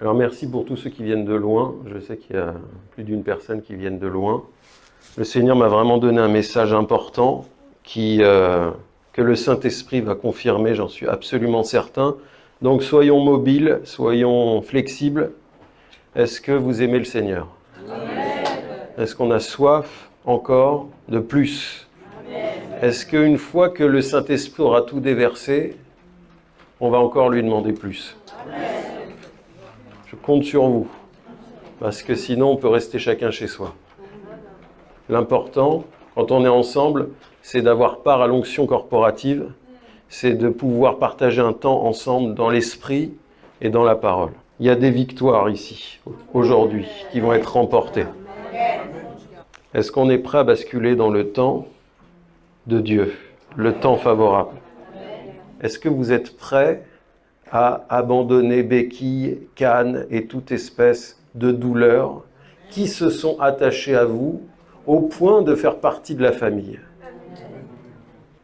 Alors merci pour tous ceux qui viennent de loin. Je sais qu'il y a plus d'une personne qui viennent de loin. Le Seigneur m'a vraiment donné un message important qui, euh, que le Saint-Esprit va confirmer, j'en suis absolument certain. Donc soyons mobiles, soyons flexibles. Est-ce que vous aimez le Seigneur? Est-ce qu'on a soif encore de plus? Est-ce qu'une fois que le Saint-Esprit aura tout déversé, on va encore lui demander plus? Je compte sur vous, parce que sinon on peut rester chacun chez soi. L'important, quand on est ensemble, c'est d'avoir part à l'onction corporative, c'est de pouvoir partager un temps ensemble dans l'esprit et dans la parole. Il y a des victoires ici, aujourd'hui, qui vont être remportées. Est-ce qu'on est prêt à basculer dans le temps de Dieu, le temps favorable? Est-ce que vous êtes prêt à abandonner béquilles, cannes et toute espèce de douleurs qui se sont attachées à vous au point de faire partie de la famille.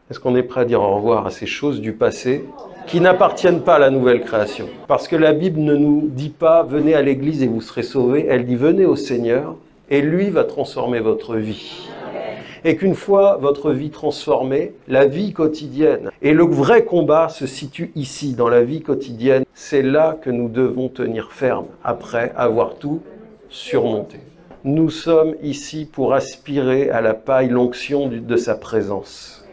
Est-ce qu'on est prêt à dire au revoir à ces choses du passé qui n'appartiennent pas à la nouvelle création? Parce que la Bible ne nous dit pas « venez à l'église et vous serez sauvés », elle dit « venez au Seigneur et lui va transformer votre vie » et qu'une fois votre vie transformée, la vie quotidienne, et le vrai combat se situe ici, dans la vie quotidienne, c'est là que nous devons tenir ferme, après avoir tout surmonté. Nous sommes ici pour aspirer à la paille, l'onction de sa présence.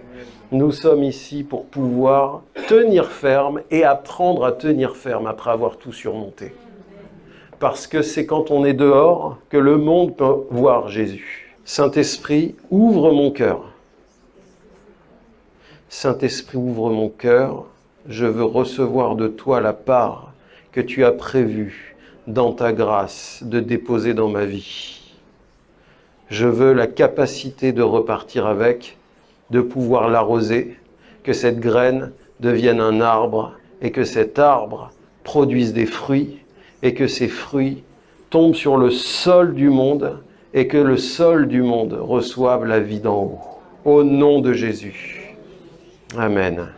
Nous sommes ici pour pouvoir tenir ferme et apprendre à tenir ferme après avoir tout surmonté. Parce que c'est quand on est dehors que le monde peut voir Jésus. Saint-Esprit, ouvre mon cœur. Saint-Esprit, ouvre mon cœur. Je veux recevoir de toi la part que tu as prévue dans ta grâce de déposer dans ma vie. Je veux la capacité de repartir avec, de pouvoir l'arroser, que cette graine devienne un arbre et que cet arbre produise des fruits et que ces fruits tombent sur le sol du monde et que le sol du monde reçoive la vie d'en haut. Au nom de Jésus. Amen.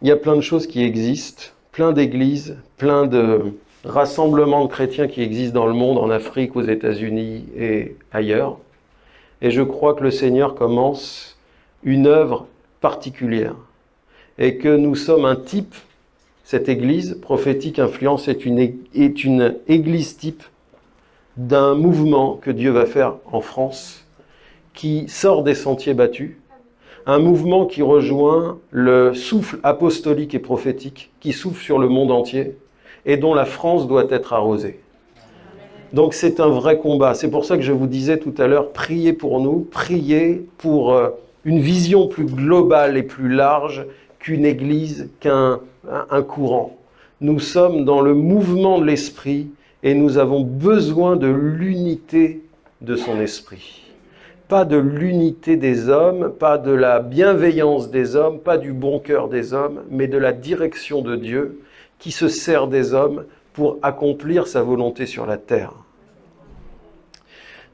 Il y a plein de choses qui existent, plein d'églises, plein de rassemblements de chrétiens qui existent dans le monde, en Afrique, aux États-Unis et ailleurs. Et je crois que le Seigneur commence une œuvre particulière. Et que nous sommes un type, cette église prophétique influence est une, est une église type d'un mouvement que Dieu va faire en France, qui sort des sentiers battus, un mouvement qui rejoint le souffle apostolique et prophétique, qui souffle sur le monde entier, et dont la France doit être arrosée. Donc c'est un vrai combat. C'est pour ça que je vous disais tout à l'heure, priez pour nous, priez pour euh, une vision plus globale et plus large qu'une église, qu'un un courant. Nous sommes dans le mouvement de l'esprit et nous avons besoin de l'unité de son esprit. Pas de l'unité des hommes, pas de la bienveillance des hommes, pas du bon cœur des hommes, mais de la direction de Dieu qui se sert des hommes pour accomplir sa volonté sur la terre.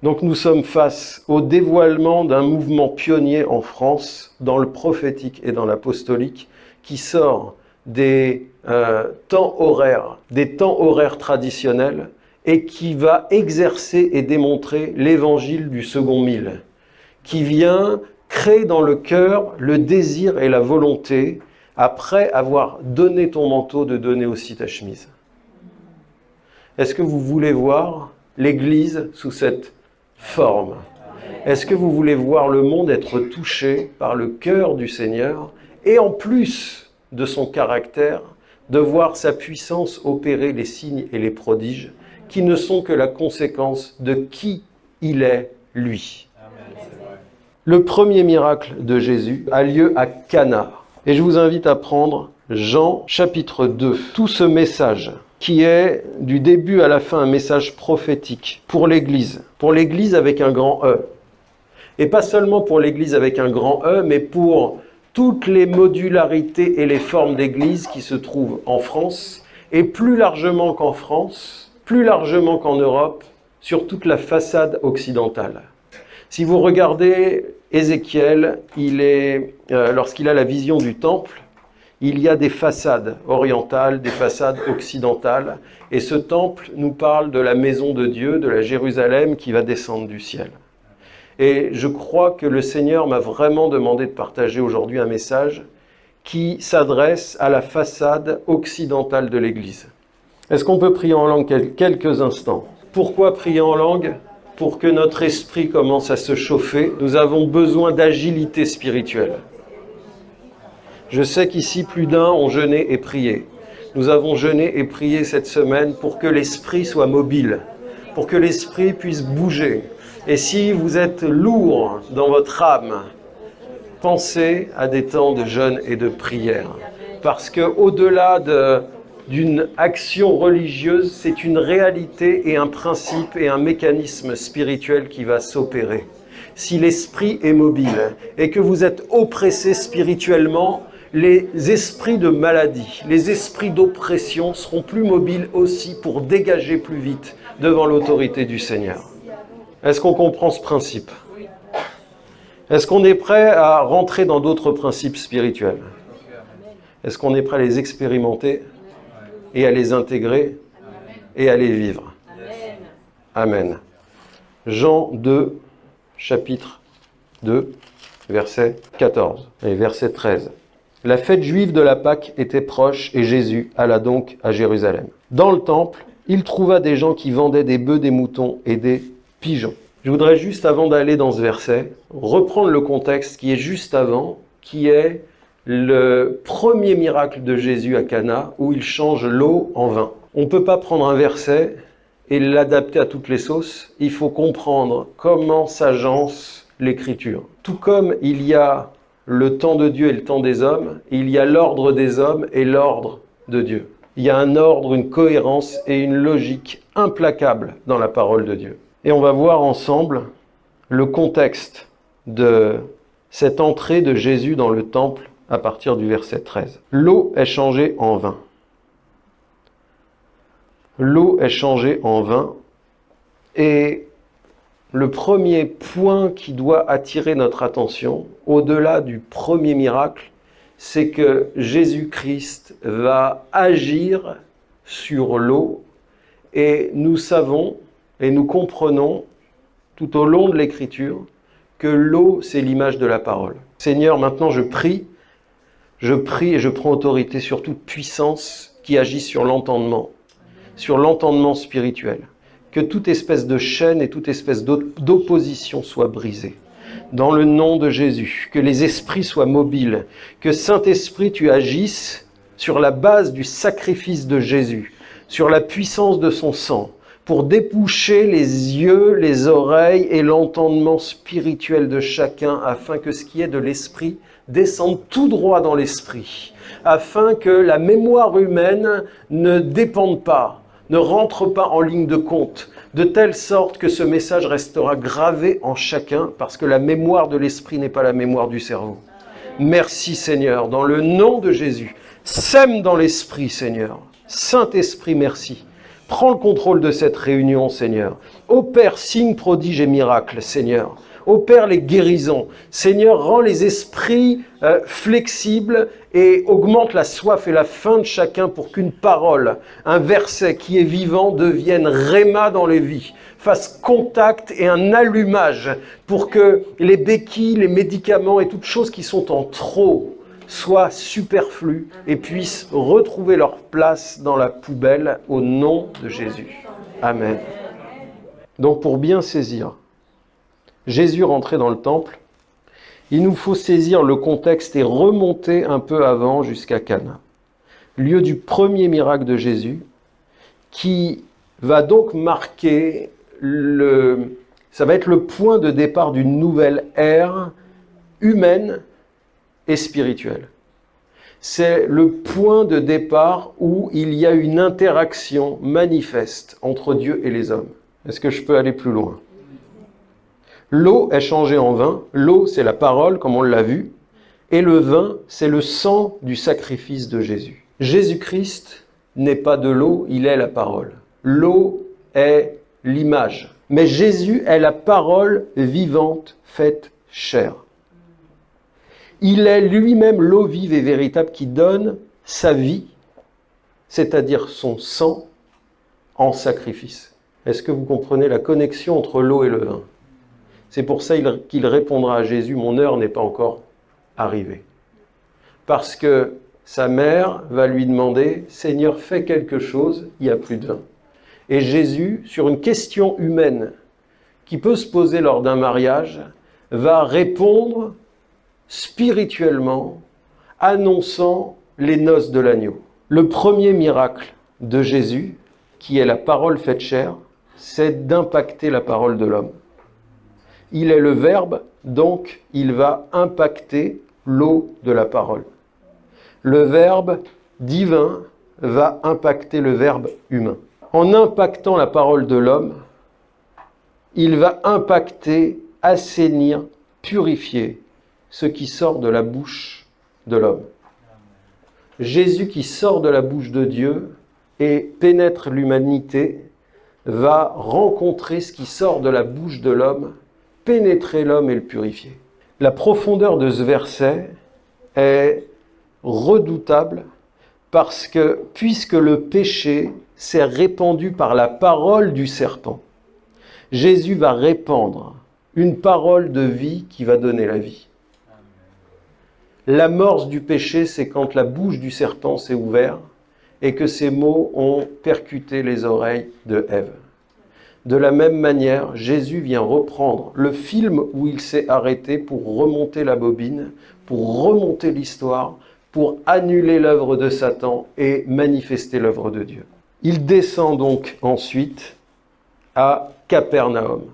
Donc nous sommes face au dévoilement d'un mouvement pionnier en France, dans le prophétique et dans l'apostolique, qui sort des euh, temps horaires, des temps horaires traditionnels, et qui va exercer et démontrer l'évangile du second mille, qui vient créer dans le cœur le désir et la volonté, après avoir donné ton manteau, de donner aussi ta chemise. Est-ce que vous voulez voir l'Église sous cette forme? Est-ce que vous voulez voir le monde être touché par le cœur du Seigneur et en plus de son caractère, de voir sa puissance opérer les signes et les prodiges qui ne sont que la conséquence de qui il est, lui. Le premier miracle de Jésus a lieu à Cana. Et je vous invite à prendre Jean chapitre 2. Tout ce message qui est du début à la fin un message prophétique pour l'Église, pour l'Église avec un grand E. Et pas seulement pour l'Église avec un grand E, mais pour toutes les modularités et les formes d'Église qui se trouvent en France, et plus largement qu'en France, plus largement qu'en Europe, sur toute la façade occidentale. Si vous regardez Ézéchiel, euh, lorsqu'il a la vision du temple, il y a des façades orientales, des façades occidentales, et ce temple nous parle de la maison de Dieu, de la Jérusalem qui va descendre du ciel. Et je crois que le Seigneur m'a vraiment demandé de partager aujourd'hui un message qui s'adresse à la façade occidentale de l'Église. Est-ce qu'on peut prier en langue quelques instants? Pourquoi prier en langue? Pour que notre esprit commence à se chauffer, nous avons besoin d'agilité spirituelle. Je sais qu'ici, plus d'un ont jeûné et prié. Nous avons jeûné et prié cette semaine pour que l'esprit soit mobile, pour que l'esprit puisse bouger. Et si vous êtes lourd dans votre âme, pensez à des temps de jeûne et de prière. Parce que au-delà d'une action religieuse, c'est une réalité et un principe et un mécanisme spirituel qui va s'opérer. Si l'esprit est mobile et que vous êtes oppressé spirituellement, les esprits de maladie, les esprits d'oppression seront plus mobiles aussi pour dégager plus vite devant l'autorité du Seigneur. Est-ce qu'on comprend ce principe? Est-ce qu'on est prêt à rentrer dans d'autres principes spirituels? Est-ce qu'on est prêt à les expérimenter et à les intégrer et à les vivre? Amen. Jean 2, chapitre 2, verset 14 et verset 13. La fête juive de la Pâque était proche et Jésus alla donc à Jérusalem. Dans le temple, il trouva des gens qui vendaient des bœufs, des moutons et des pigeons. Je voudrais juste, avant d'aller dans ce verset, reprendre le contexte qui est juste avant, qui est le premier miracle de Jésus à Cana, où il change l'eau en vin. On ne peut pas prendre un verset et l'adapter à toutes les sauces. Il faut comprendre comment s'agence l'écriture. Tout comme il y a le temps de Dieu et le temps des hommes, il y a l'ordre des hommes et l'ordre de Dieu. Il y a un ordre, une cohérence et une logique implacable dans la parole de Dieu. Et on va voir ensemble le contexte de cette entrée de Jésus dans le temple à partir du verset 13. L'eau est changée en vin. L'eau est changée en vin et le premier point qui doit attirer notre attention, au-delà du premier miracle, c'est que Jésus-Christ va agir sur l'eau et nous savons et nous comprenons tout au long de l'écriture que l'eau, c'est l'image de la parole. Seigneur, maintenant je prie, je prie et je prends autorité sur toute puissance qui agit sur l'entendement, sur l'entendement spirituel que toute espèce de chaîne et toute espèce d'opposition soit brisée. Dans le nom de Jésus, que les esprits soient mobiles, que Saint-Esprit, tu agisses sur la base du sacrifice de Jésus, sur la puissance de son sang, pour déboucher les yeux, les oreilles et l'entendement spirituel de chacun, afin que ce qui est de l'esprit descende tout droit dans l'esprit, afin que la mémoire humaine ne dépende pas ne rentre pas en ligne de compte, de telle sorte que ce message restera gravé en chacun, parce que la mémoire de l'esprit n'est pas la mémoire du cerveau. Merci Seigneur, dans le nom de Jésus, sème dans l'esprit Seigneur. Saint-Esprit, merci. Prends le contrôle de cette réunion, Seigneur. Opère signe, prodige et miracle, Seigneur opère les guérisons. Seigneur, rend les esprits euh, flexibles et augmente la soif et la faim de chacun pour qu'une parole, un verset qui est vivant devienne réma dans les vies, fasse contact et un allumage pour que les béquilles, les médicaments et toutes choses qui sont en trop soient superflues et puissent retrouver leur place dans la poubelle au nom de Jésus. Amen. Donc pour bien saisir Jésus rentrait dans le temple, il nous faut saisir le contexte et remonter un peu avant jusqu'à Cana, lieu du premier miracle de Jésus, qui va donc marquer le... Ça va être le point de départ d'une nouvelle ère humaine et. C'est le point de départ où il y a une interaction manifeste entre Dieu et les hommes. Est-ce que je peux aller plus loin? L'eau est changée en vin. L'eau, c'est la parole, comme on l'a vu. Et le vin, c'est le sang du sacrifice de Jésus. Jésus-Christ n'est pas de l'eau, il est la parole. L'eau est l'image. Mais Jésus est la parole vivante faite chair. Il est lui-même l'eau vive et véritable qui donne sa vie, c'est-à-dire son sang, en sacrifice. Est-ce que vous comprenez la connexion entre l'eau et le vin? C'est pour ça qu'il répondra à Jésus, mon heure n'est pas encore arrivée. Parce que sa mère va lui demander, Seigneur, fais quelque chose, il n'y a plus de vin. Et Jésus, sur une question humaine qui peut se poser lors d'un mariage, va répondre spirituellement, annonçant les noces de l'agneau. Le premier miracle de Jésus, qui est la parole faite chair, c'est d'impacter la parole de l'homme. Il est le Verbe, donc il va impacter l'eau de la parole. Le Verbe divin va impacter le Verbe humain. En impactant la parole de l'homme, il va impacter, assainir, purifier ce qui sort de la bouche de l'homme. Jésus qui sort de la bouche de Dieu et pénètre l'humanité va rencontrer ce qui sort de la bouche de l'homme, pénétrer l'homme et le purifier. La profondeur de ce verset est redoutable parce que puisque le péché s'est répandu par la parole du serpent, Jésus va répandre une parole de vie qui va donner la vie. L'amorce du péché, c'est quand la bouche du serpent s'est ouverte et que ces mots ont percuté les oreilles de Ève. De la même manière, Jésus vient reprendre le film où il s'est arrêté pour remonter la bobine, pour remonter l'histoire, pour annuler l'œuvre de Satan et manifester l'œuvre de Dieu. Il descend donc ensuite à Capernaum.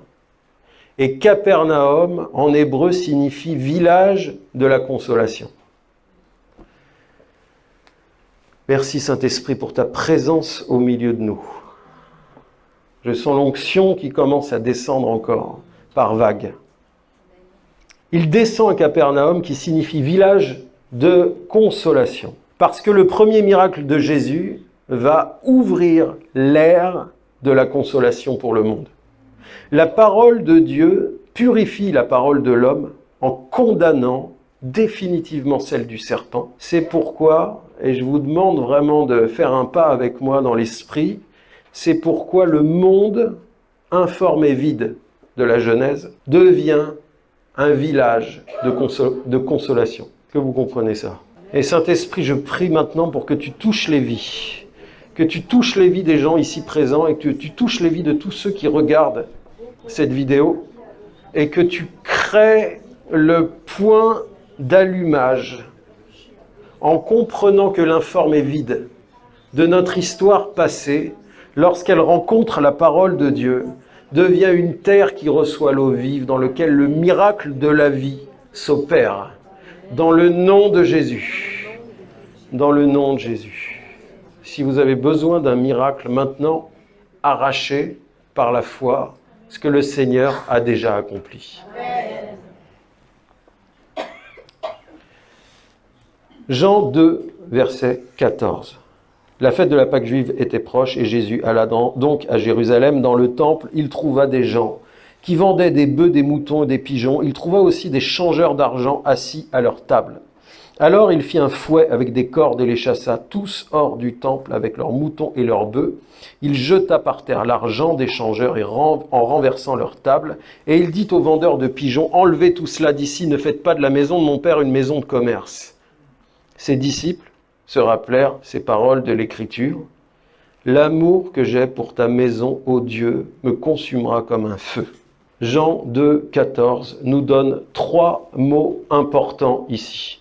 Et Capernaum, en hébreu, signifie village de la consolation. Merci Saint-Esprit pour ta présence au milieu de nous. Je sens l'onction qui commence à descendre encore par vagues. Il descend à Capernaum qui signifie village de consolation. Parce que le premier miracle de Jésus va ouvrir l'ère de la consolation pour le monde. La parole de Dieu purifie la parole de l'homme en condamnant définitivement celle du serpent. C'est pourquoi, et je vous demande vraiment de faire un pas avec moi dans l'esprit, c'est pourquoi le monde informe et vide de la Genèse devient un village de, de consolation. Que vous comprenez ça? Et Saint-Esprit, je prie maintenant pour que tu touches les vies, que tu touches les vies des gens ici présents et que tu touches les vies de tous ceux qui regardent cette vidéo et que tu crées le point d'allumage en comprenant que l'informe est vide de notre histoire passée lorsqu'elle rencontre la parole de Dieu devient une terre qui reçoit l'eau vive dans laquelle le miracle de la vie s'opère. Dans le nom de Jésus. Dans le nom de Jésus si vous avez besoin d'un miracle maintenant arraché par la foi ce que le Seigneur a déjà accompli. Jean 2, verset 14. La fête de la Pâque juive était proche et Jésus alla donc à Jérusalem. Dans le temple, il trouva des gens qui vendaient des bœufs, des moutons et des pigeons. Il trouva aussi des changeurs d'argent assis à leur table. Alors il fit un fouet avec des cordes et les chassa tous hors du temple avec leurs moutons et leurs bœufs. Il jeta par terre l'argent des changeurs en renversant leur table. Et il dit aux vendeurs de pigeons, enlevez tout cela d'ici, ne faites pas de la maison de mon père une maison de commerce. Ses disciples se rappelèrent ces paroles de l'Écriture. L'amour que j'ai pour ta maison, ô Dieu, me consumera comme un feu. Jean 2, 14 nous donne trois mots importants ici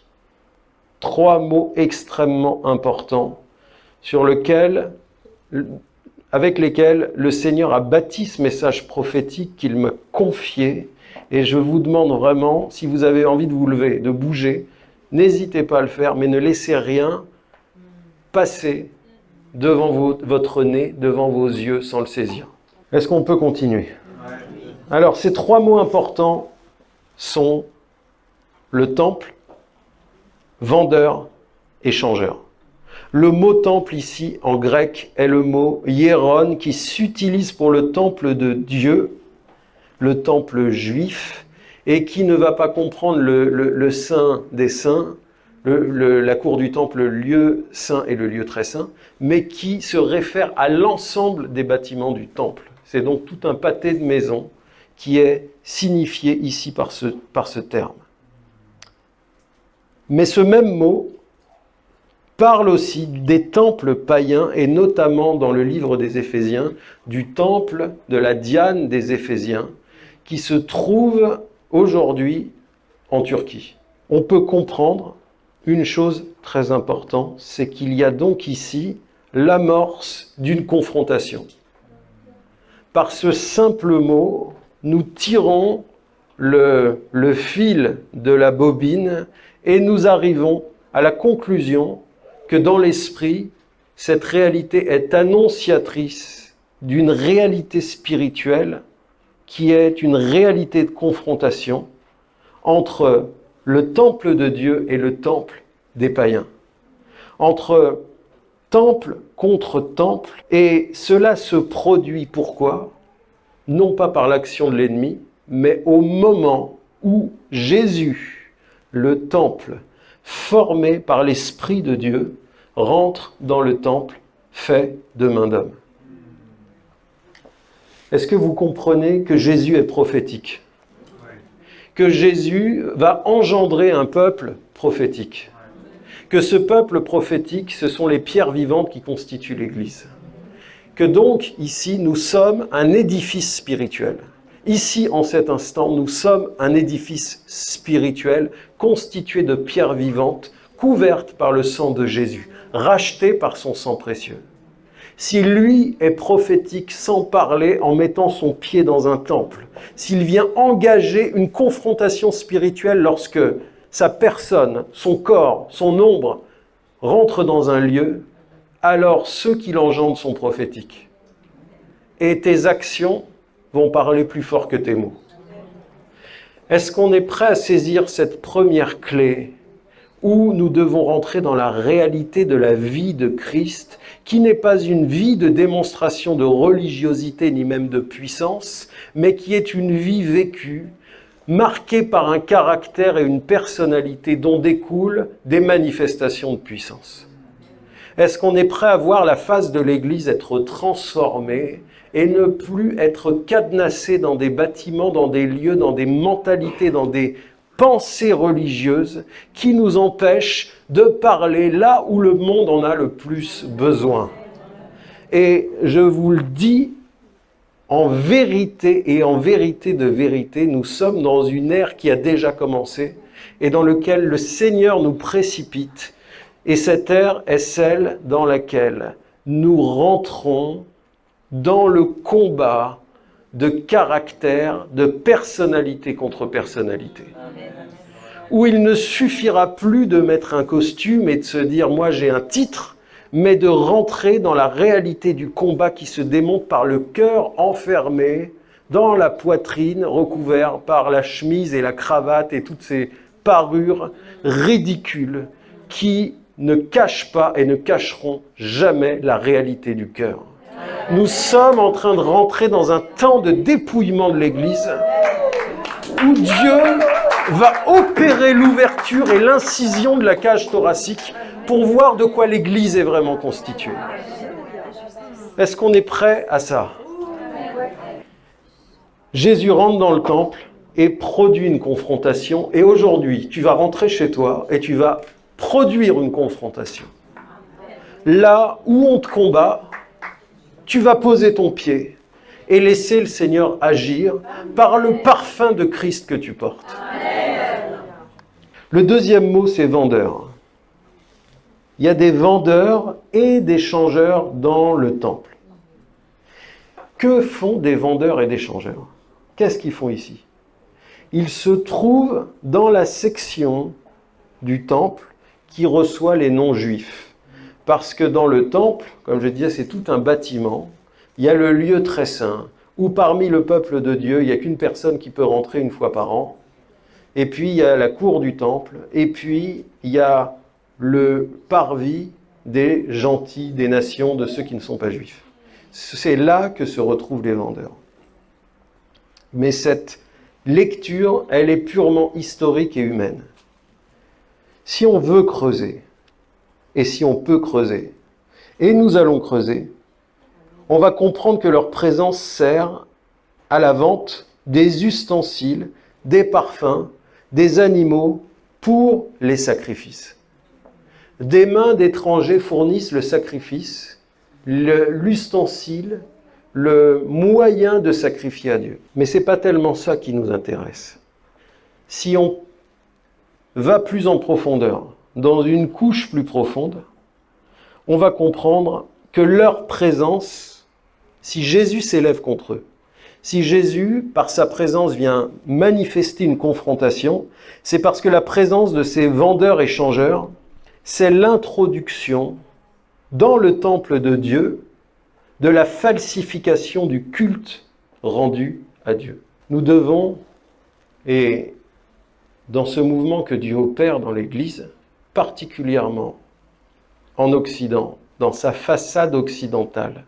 trois mots extrêmement importants sur lequel, avec lesquels le Seigneur a bâti ce message prophétique qu'il m'a confié. Et je vous demande vraiment, si vous avez envie de vous lever, de bouger, n'hésitez pas à le faire, mais ne laissez rien passer devant votre nez, devant vos yeux, sans le saisir. Est-ce qu'on peut continuer? Alors, ces trois mots importants sont le temple, vendeur, échangeur. Le mot temple ici en grec est le mot hieron qui s'utilise pour le temple de Dieu, le temple juif, et qui ne va pas comprendre le, saint des saints, la cour du temple, le lieu saint et le lieu très saint, mais qui se réfère à l'ensemble des bâtiments du temple. C'est donc tout un pâté de maisons qui est signifié ici par ce, par ce terme. Mais ce même mot parle aussi des temples païens, et notamment dans le livre des Éphésiens, du temple de la Diane des Éphésiens, qui se trouve aujourd'hui en Turquie. On peut comprendre une chose très importante, c'est qu'il y a donc ici l'amorce d'une confrontation. Par ce simple mot, nous tirons le, le, fil de la bobine et nous arrivons à la conclusion que dans l'esprit, cette réalité est annonciatrice d'une réalité spirituelle qui est une réalité de confrontation entre le temple de Dieu et le temple des païens. Entre temple contre temple, et cela se produit pourquoi? Non pas par l'action de l'ennemi, mais au moment où Jésus, le temple, formé par l'Esprit de Dieu, rentre dans le temple fait de main d'homme. Est-ce que vous comprenez que Jésus est prophétique? Que Jésus va engendrer un peuple prophétique? Que ce peuple prophétique, ce sont les pierres vivantes qui constituent l'Église Que donc, ici, nous sommes un édifice spirituel. Ici, en cet instant, nous sommes un édifice spirituel constitué de pierres vivantes, couvertes par le sang de Jésus, rachetées par son sang précieux. Si lui est prophétique sans parler en mettant son pied dans un temple, s'il vient engager une confrontation spirituelle lorsque sa personne, son corps, son ombre rentrent dans un lieu, alors ceux qui l'engendrent sont prophétiques. Et tes actions vont parler plus fort que tes mots. Est-ce qu'on est prêt à saisir cette première clé où nous devons rentrer dans la réalité de la vie de Christ, qui n'est pas une vie de démonstration de religiosité ni même de puissance, mais qui est une vie vécue, marquée par un caractère et une personnalité dont découlent des manifestations de puissance? Est-ce qu'on est prêt à voir la face de l'Église être transformée et ne plus être cadenassé dans des bâtiments, dans des lieux, dans des mentalités, dans des pensées religieuses qui nous empêchent de parler là où le monde en a le plus besoin. Et je vous le dis, en vérité et en vérité de vérité, nous sommes dans une ère qui a déjà commencé et dans laquelle le Seigneur nous précipite. Et cette ère est celle dans laquelle nous rentrons dans le combat de caractère, de personnalité contre personnalité. Où il ne suffira plus de mettre un costume et de se dire « moi j'ai un titre », mais de rentrer dans la réalité du combat qui se démonte par le cœur enfermé dans la poitrine, recouvert par la chemise et la cravate et toutes ces parures ridicules qui ne cachent pas et ne cacheront jamais la réalité du cœur. Nous sommes en train de rentrer dans un temps de dépouillement de l'Église où Dieu va opérer l'ouverture et l'incision de la cage thoracique pour voir de quoi l'Église est vraiment constituée. Est-ce qu'on est prêt à ça? Jésus rentre dans le temple et produit une confrontation. Et aujourd'hui, tu vas rentrer chez toi et tu vas produire une confrontation. Là où on te combat, tu vas poser ton pied et laisser le Seigneur agir par le parfum de Christ que tu portes. Le deuxième mot, c'est vendeur. Il y a des vendeurs et des changeurs dans le temple. Que font des vendeurs et des changeurs? Qu'est-ce qu'ils font ici? Ils se trouvent dans la section du temple qui reçoit les non-juifs. Parce que dans le temple, comme je disais, c'est tout un bâtiment. Il y a le lieu très saint, où parmi le peuple de Dieu, il n'y a qu'une personne qui peut rentrer une fois par an. Et puis il y a la cour du temple, et puis il y a le parvis des gentils, des nations, de ceux qui ne sont pas juifs. C'est là que se retrouvent les vendeurs. Mais cette lecture, elle est purement historique et humaine. Si on veut creuser, et si on peut creuser, et nous allons creuser, on va comprendre que leur présence sert à la vente des ustensiles, des parfums, des animaux pour les sacrifices. Des mains d'étrangers fournissent le sacrifice, l'ustensile, le, moyen de sacrifier à Dieu. Mais ce n'est pas tellement ça qui nous intéresse. Si on va plus en profondeur, dans une couche plus profonde, on va comprendre que leur présence, si Jésus s'élève contre eux, si Jésus, par sa présence, vient manifester une confrontation, c'est parce que la présence de ces vendeurs échangeurs, c'est l'introduction dans le temple de Dieu de la falsification du culte rendu à Dieu. Nous devons, et dans ce mouvement que Dieu opère dans l'Église, particulièrement en Occident, dans sa façade occidentale,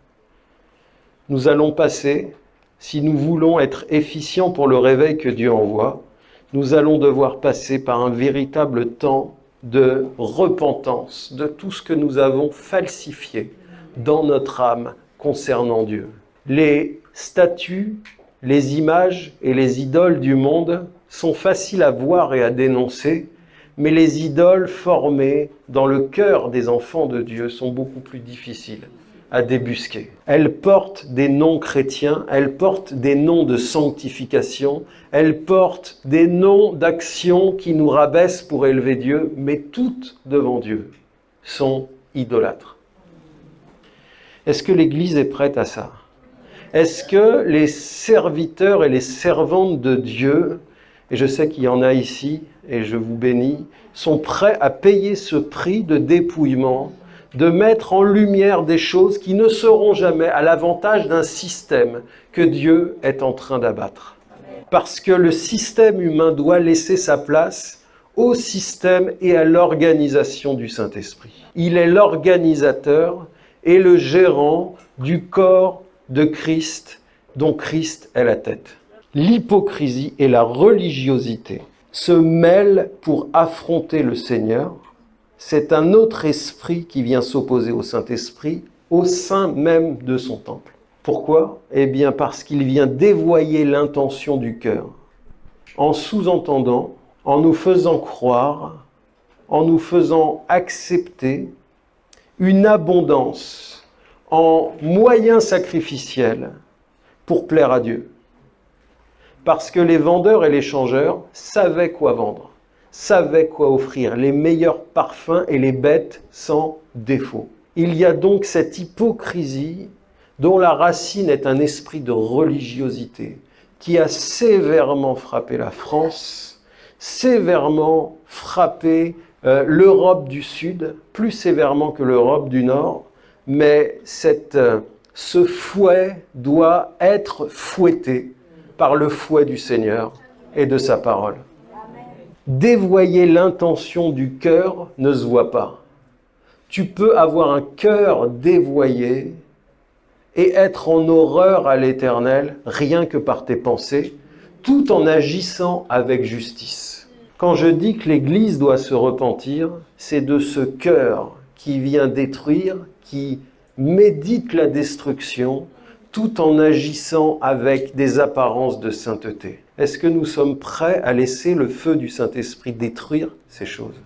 nous allons passer, si nous voulons être efficients pour le réveil que Dieu envoie, nous allons devoir passer par un véritable temps de repentance de tout ce que nous avons falsifié dans notre âme concernant Dieu. Les statues, les images et les idoles du monde sont faciles à voir et à dénoncer, mais les idoles formées dans le cœur des enfants de Dieu sont beaucoup plus difficiles à débusquer. Elles portent des noms chrétiens, elles portent des noms de sanctification, elles portent des noms d'actions qui nous rabaissent pour élever Dieu, mais toutes devant Dieu sont idolâtres. Est-ce que l'Église est prête à ça? Est-ce que les serviteurs et les servantes de Dieu, et je sais qu'il y en a ici, et je vous bénis, sont prêts à payer ce prix de dépouillement de mettre en lumière des choses qui ne seront jamais à l'avantage d'un système que Dieu est en train d'abattre. Parce que le système humain doit laisser sa place au système et à l'organisation du Saint-Esprit. Il est l'organisateur et le gérant du corps de Christ dont Christ est la tête. L'hypocrisie et la religiosité se mêlent pour affronter le Seigneur c'est un autre esprit qui vient s'opposer au Saint-Esprit au sein même de son temple. Pourquoi? Eh bien parce qu'il vient dévoyer l'intention du cœur en sous-entendant, en nous faisant croire, en nous faisant accepter une abondance en moyens sacrificiels pour plaire à Dieu. Parce que les vendeurs et les changeurs savaient quoi vendre savait quoi offrir, les meilleurs parfums et les bêtes sans défaut. Il y a donc cette hypocrisie dont la racine est un esprit de religiosité qui a sévèrement frappé la France, sévèrement frappé euh, l'Europe du Sud, plus sévèrement que l'Europe du Nord, mais cette, euh, ce fouet doit être fouetté par le fouet du Seigneur et de sa parole dévoyer l'intention du cœur ne se voit pas. Tu peux avoir un cœur dévoyé et être en horreur à l'éternel rien que par tes pensées, tout en agissant avec justice. Quand je dis que l'Église doit se repentir, c'est de ce cœur qui vient détruire, qui médite la destruction, tout en agissant avec des apparences de sainteté. Est-ce que nous sommes prêts à laisser le feu du Saint-Esprit détruire ces choses?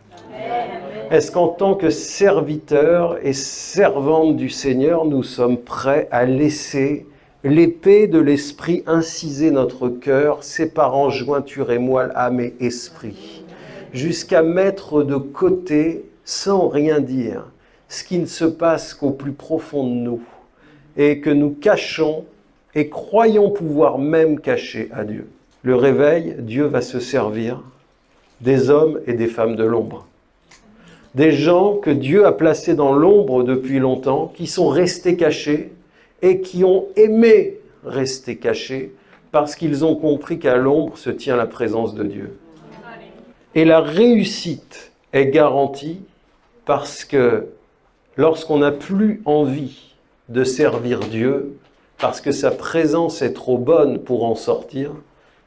Est-ce qu'en tant que serviteurs et servantes du Seigneur, nous sommes prêts à laisser l'épée de l'Esprit inciser notre cœur, séparant jointure et moelle, âme et esprit, jusqu'à mettre de côté, sans rien dire, ce qui ne se passe qu'au plus profond de nous, et que nous cachons et croyons pouvoir même cacher à Dieu le réveil, Dieu va se servir des hommes et des femmes de l'ombre. Des gens que Dieu a placés dans l'ombre depuis longtemps, qui sont restés cachés et qui ont aimé rester cachés parce qu'ils ont compris qu'à l'ombre se tient la présence de Dieu. Et la réussite est garantie parce que lorsqu'on n'a plus envie de servir Dieu, parce que sa présence est trop bonne pour en sortir,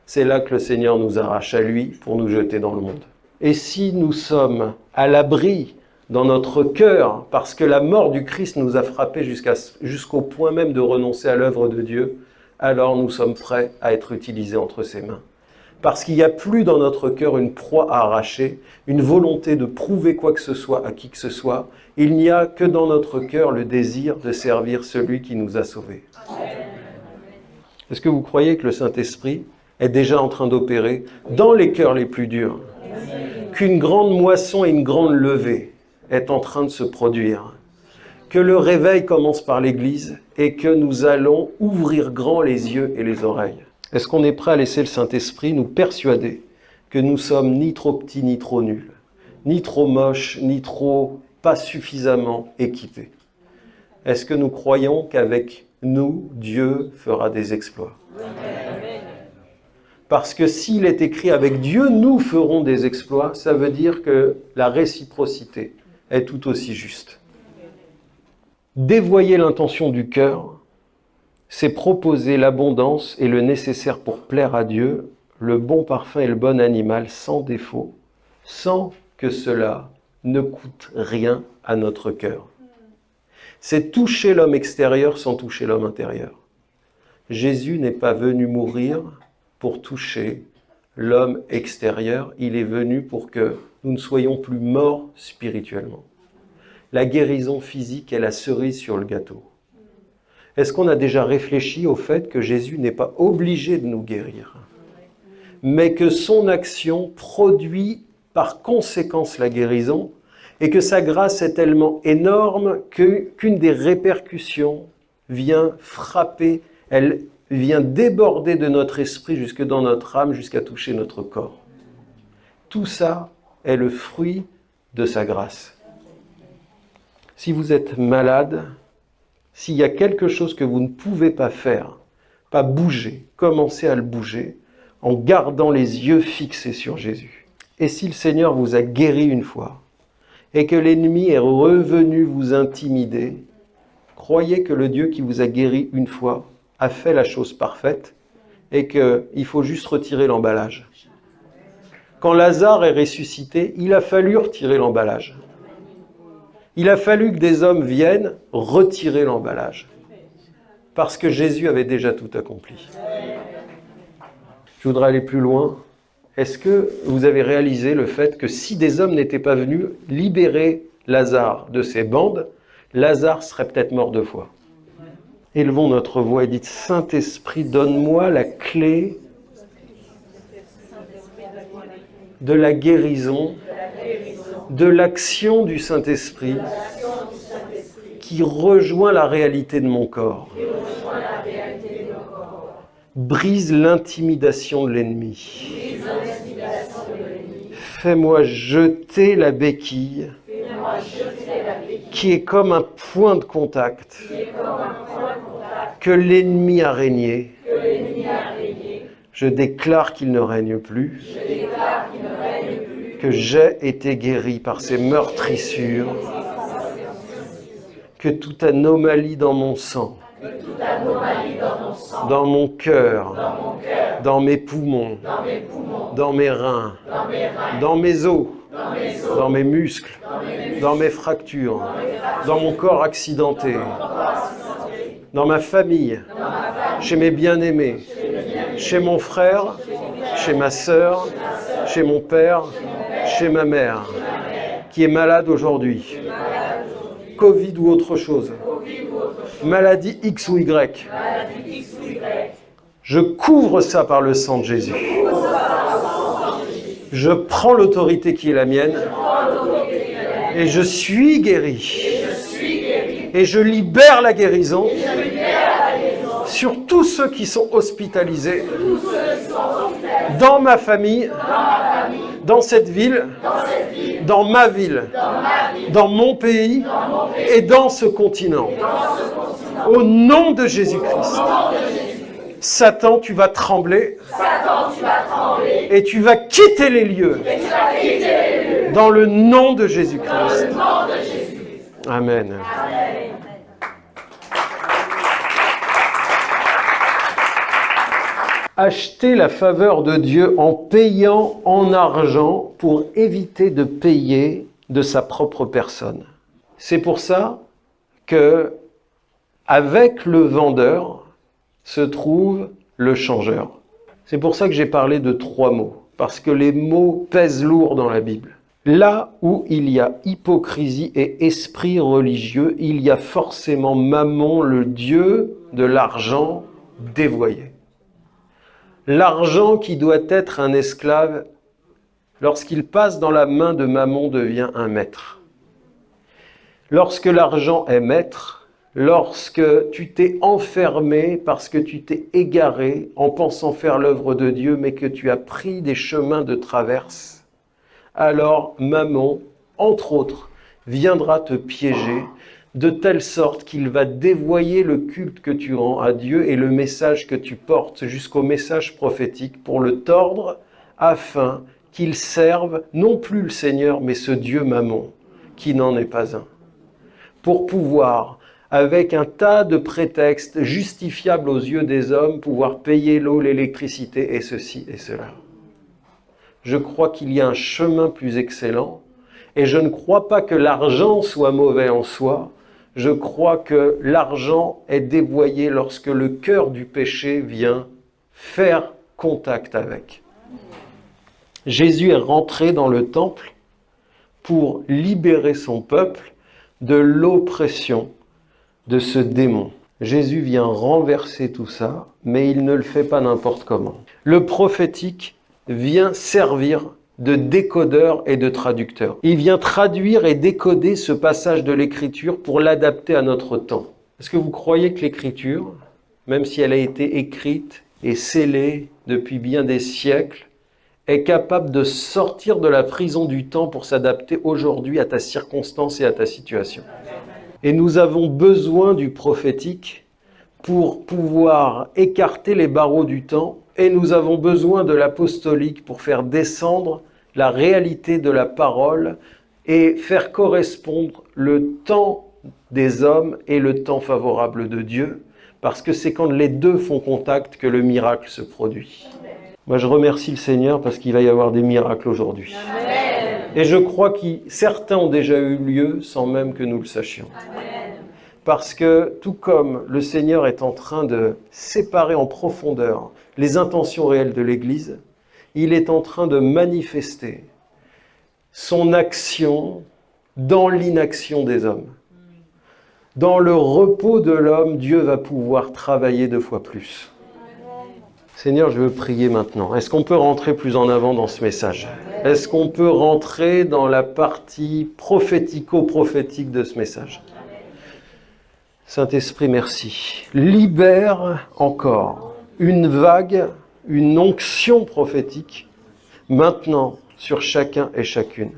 c'est là que le Seigneur nous arrache à lui pour nous jeter dans le monde. Et si nous sommes à l'abri dans notre cœur, parce que la mort du Christ nous a frappés jusqu'au point même de renoncer à l'œuvre de Dieu, alors nous sommes prêts à être utilisés entre ses mains. Parce qu'il n'y a plus dans notre cœur une proie à arracher, une volonté de prouver quoi que ce soit à qui que ce soit. Il n'y a que dans notre cœur le désir de servir celui qui nous a sauvés. Est-ce que vous croyez que le Saint-Esprit est déjà en train d'opérer dans les cœurs les plus durs? Qu'une grande moisson et une grande levée est en train de se produire que le réveil commence par l'Église et que nous allons ouvrir grand les yeux et les oreilles. Est-ce qu'on est prêt à laisser le Saint-Esprit nous persuader que nous sommes ni trop petits ni trop nuls, ni trop moches, ni trop pas suffisamment équipés Est-ce que nous croyons qu'avec nous, Dieu fera des exploits? Parce que s'il est écrit avec Dieu, nous ferons des exploits, ça veut dire que la réciprocité est tout aussi juste. Dévoyer l'intention du cœur, c'est proposer l'abondance et le nécessaire pour plaire à Dieu, le bon parfum et le bon animal sans défaut, sans que cela ne coûte rien à notre cœur. C'est toucher l'homme extérieur sans toucher l'homme intérieur. Jésus n'est pas venu mourir pour toucher l'homme extérieur, il est venu pour que nous ne soyons plus morts spirituellement la guérison physique est la cerise sur le gâteau. Est-ce qu'on a déjà réfléchi au fait que Jésus n'est pas obligé de nous guérir, mais que son action produit par conséquence la guérison et que sa grâce est tellement énorme qu'une des répercussions vient frapper, elle vient déborder de notre esprit jusque dans notre âme, jusqu'à toucher notre corps. Tout ça est le fruit de sa grâce. Si vous êtes malade, s'il y a quelque chose que vous ne pouvez pas faire, pas bouger, commencez à le bouger en gardant les yeux fixés sur Jésus. Et si le Seigneur vous a guéri une fois et que l'ennemi est revenu vous intimider, croyez que le Dieu qui vous a guéri une fois a fait la chose parfaite et qu'il faut juste retirer l'emballage. Quand Lazare est ressuscité, il a fallu retirer l'emballage. Il a fallu que des hommes viennent retirer l'emballage. Parce que Jésus avait déjà tout accompli. Je voudrais aller plus loin. Est-ce que vous avez réalisé le fait que si des hommes n'étaient pas venus libérer Lazare de ses bandes, Lazare serait peut-être mort deux fois? Élevons notre voix et dites Saint-Esprit, donne-moi la clé de la guérison de l'action du Saint-Esprit qui rejoint la réalité de mon corps. Brise l'intimidation de l'ennemi. Fais-moi jeter la béquille qui est comme un point de contact que l'ennemi a régné. Je déclare qu'il ne règne plus que j'ai été guéri par ces meurtrissures, que toute anomalie dans mon sang, dans mon cœur, dans mes poumons, dans mes reins, dans mes os, dans mes muscles, dans mes fractures, dans mon corps accidenté, dans ma famille, chez mes bien-aimés, chez mon frère, chez ma sœur, chez mon père, ma mère, qui est malade aujourd'hui, Covid ou autre chose, maladie X ou Y, je couvre ça par le sang de Jésus. Je prends l'autorité qui est la mienne et je suis guéri. Et je libère la guérison sur tous ceux qui sont hospitalisés dans ma famille, dans cette ville, dans ma ville, dans mon pays et dans ce continent. Au nom de Jésus-Christ. Satan, tu vas trembler. Et tu vas quitter les lieux. Dans le nom de Jésus-Christ. Amen. Acheter la faveur de Dieu en payant en argent pour éviter de payer de sa propre personne. C'est pour ça que avec le vendeur se trouve le changeur. C'est pour ça que j'ai parlé de trois mots, parce que les mots pèsent lourd dans la Bible. Là où il y a hypocrisie et esprit religieux, il y a forcément Mammon, le dieu de l'argent dévoyé. L'argent qui doit être un esclave, lorsqu'il passe dans la main de Mammon, devient un maître. Lorsque l'argent est maître, lorsque tu t'es enfermé parce que tu t'es égaré en pensant faire l'œuvre de Dieu, mais que tu as pris des chemins de traverse, alors Mammon, entre autres, viendra te piéger de telle sorte qu'il va dévoyer le culte que tu rends à Dieu et le message que tu portes jusqu'au message prophétique pour le tordre afin qu'il serve non plus le Seigneur mais ce Dieu Mammon qui n'en est pas un. Pour pouvoir, avec un tas de prétextes justifiables aux yeux des hommes, pouvoir payer l'eau, l'électricité et ceci et cela. Je crois qu'il y a un chemin plus excellent et je ne crois pas que l'argent soit mauvais en soi, je crois que l'argent est dévoyé lorsque le cœur du péché vient faire contact avec. Jésus est rentré dans le temple pour libérer son peuple de l'oppression de ce démon. Jésus vient renverser tout ça, mais il ne le fait pas n'importe comment. Le prophétique vient servir de décodeur et de traducteur. Il vient traduire et décoder ce passage de l'écriture pour l'adapter à notre temps. Est-ce que vous croyez que l'écriture, même si elle a été écrite et scellée depuis bien des siècles, est capable de sortir de la prison du temps pour s'adapter aujourd'hui à ta circonstance et à ta situation? Et nous avons besoin du prophétique pour pouvoir écarter les barreaux du temps et nous avons besoin de l'apostolique pour faire descendre la réalité de la parole et faire correspondre le temps des hommes et le temps favorable de Dieu, parce que c'est quand les deux font contact que le miracle se produit. Moi, je remercie le Seigneur parce qu'il va y avoir des miracles aujourd'hui. Et je crois que certains ont déjà eu lieu sans même que nous le sachions. Parce que tout comme le Seigneur est en train de séparer en profondeur les intentions réelles de l'Église, il est en train de manifester son action dans l'inaction des hommes. Dans le repos de l'homme, Dieu va pouvoir travailler deux fois plus. Seigneur, je veux prier maintenant. Est-ce qu'on peut rentrer plus en avant dans ce message? Est-ce qu'on peut rentrer dans la partie prophético-prophétique de ce message? Saint-Esprit, merci. Libère encore une vague une onction prophétique maintenant sur chacun et chacune.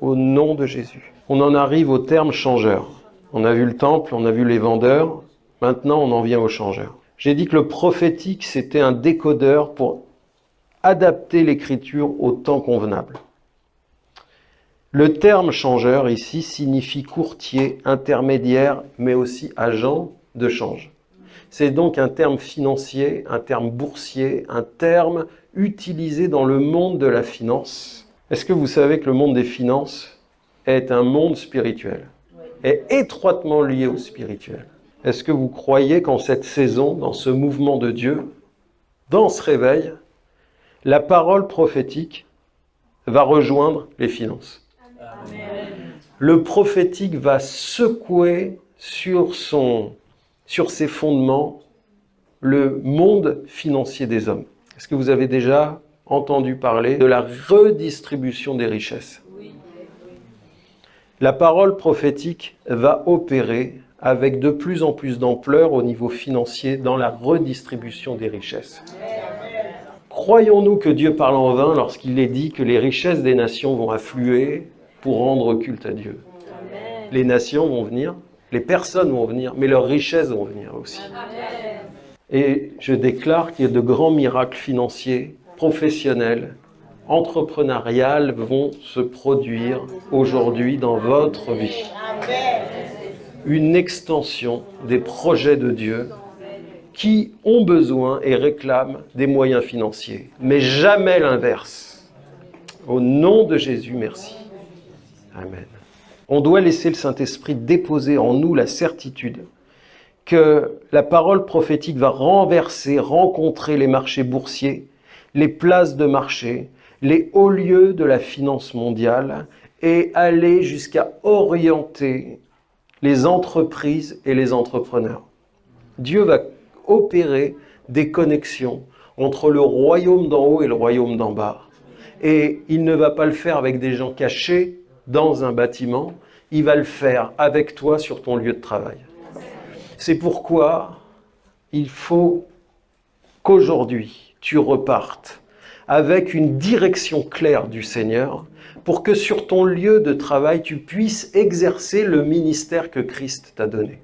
Au nom de Jésus. On en arrive au terme changeur. On a vu le temple, on a vu les vendeurs, maintenant on en vient au changeur. J'ai dit que le prophétique, c'était un décodeur pour adapter l'écriture au temps convenable. Le terme changeur ici signifie courtier, intermédiaire, mais aussi agent de change. C'est donc un terme financier, un terme boursier, un terme utilisé dans le monde de la finance. Est-ce que vous savez que le monde des finances est un monde spirituel, est étroitement lié au spirituel Est-ce que vous croyez qu'en cette saison, dans ce mouvement de Dieu, dans ce réveil, la parole prophétique va rejoindre les finances? Le prophétique va secouer sur son sur ses fondements le monde financier des hommes. Est-ce que vous avez déjà entendu parler de la redistribution des richesses? La parole prophétique va opérer avec de plus en plus d'ampleur au niveau financier dans la redistribution des richesses. Croyons-nous que Dieu parle en vain lorsqu'il est dit que les richesses des nations vont affluer pour rendre culte à Dieu? Les nations vont venir les personnes vont venir, mais leurs richesses vont venir aussi. Et je déclare qu'il y a de grands miracles financiers, professionnels, entrepreneuriales vont se produire aujourd'hui dans votre vie. une extension des projets de Dieu qui ont besoin et réclament des moyens financiers, mais jamais l'inverse. Au nom de Jésus, merci. Amen. On doit laisser le Saint-Esprit déposer en nous la certitude que la parole prophétique va renverser, rencontrer les marchés boursiers, les places de marché, les hauts lieux de la finance mondiale et aller jusqu'à orienter les entreprises et les entrepreneurs. Dieu va opérer des connexions entre le royaume d'en haut et le royaume d'en bas. Et il ne va pas le faire avec des gens cachés dans un bâtiment, il va le faire avec toi sur ton lieu de travail. C'est pourquoi il faut qu'aujourd'hui tu repartes avec une direction claire du Seigneur pour que sur ton lieu de travail tu puisses exercer le ministère que Christ t'a donné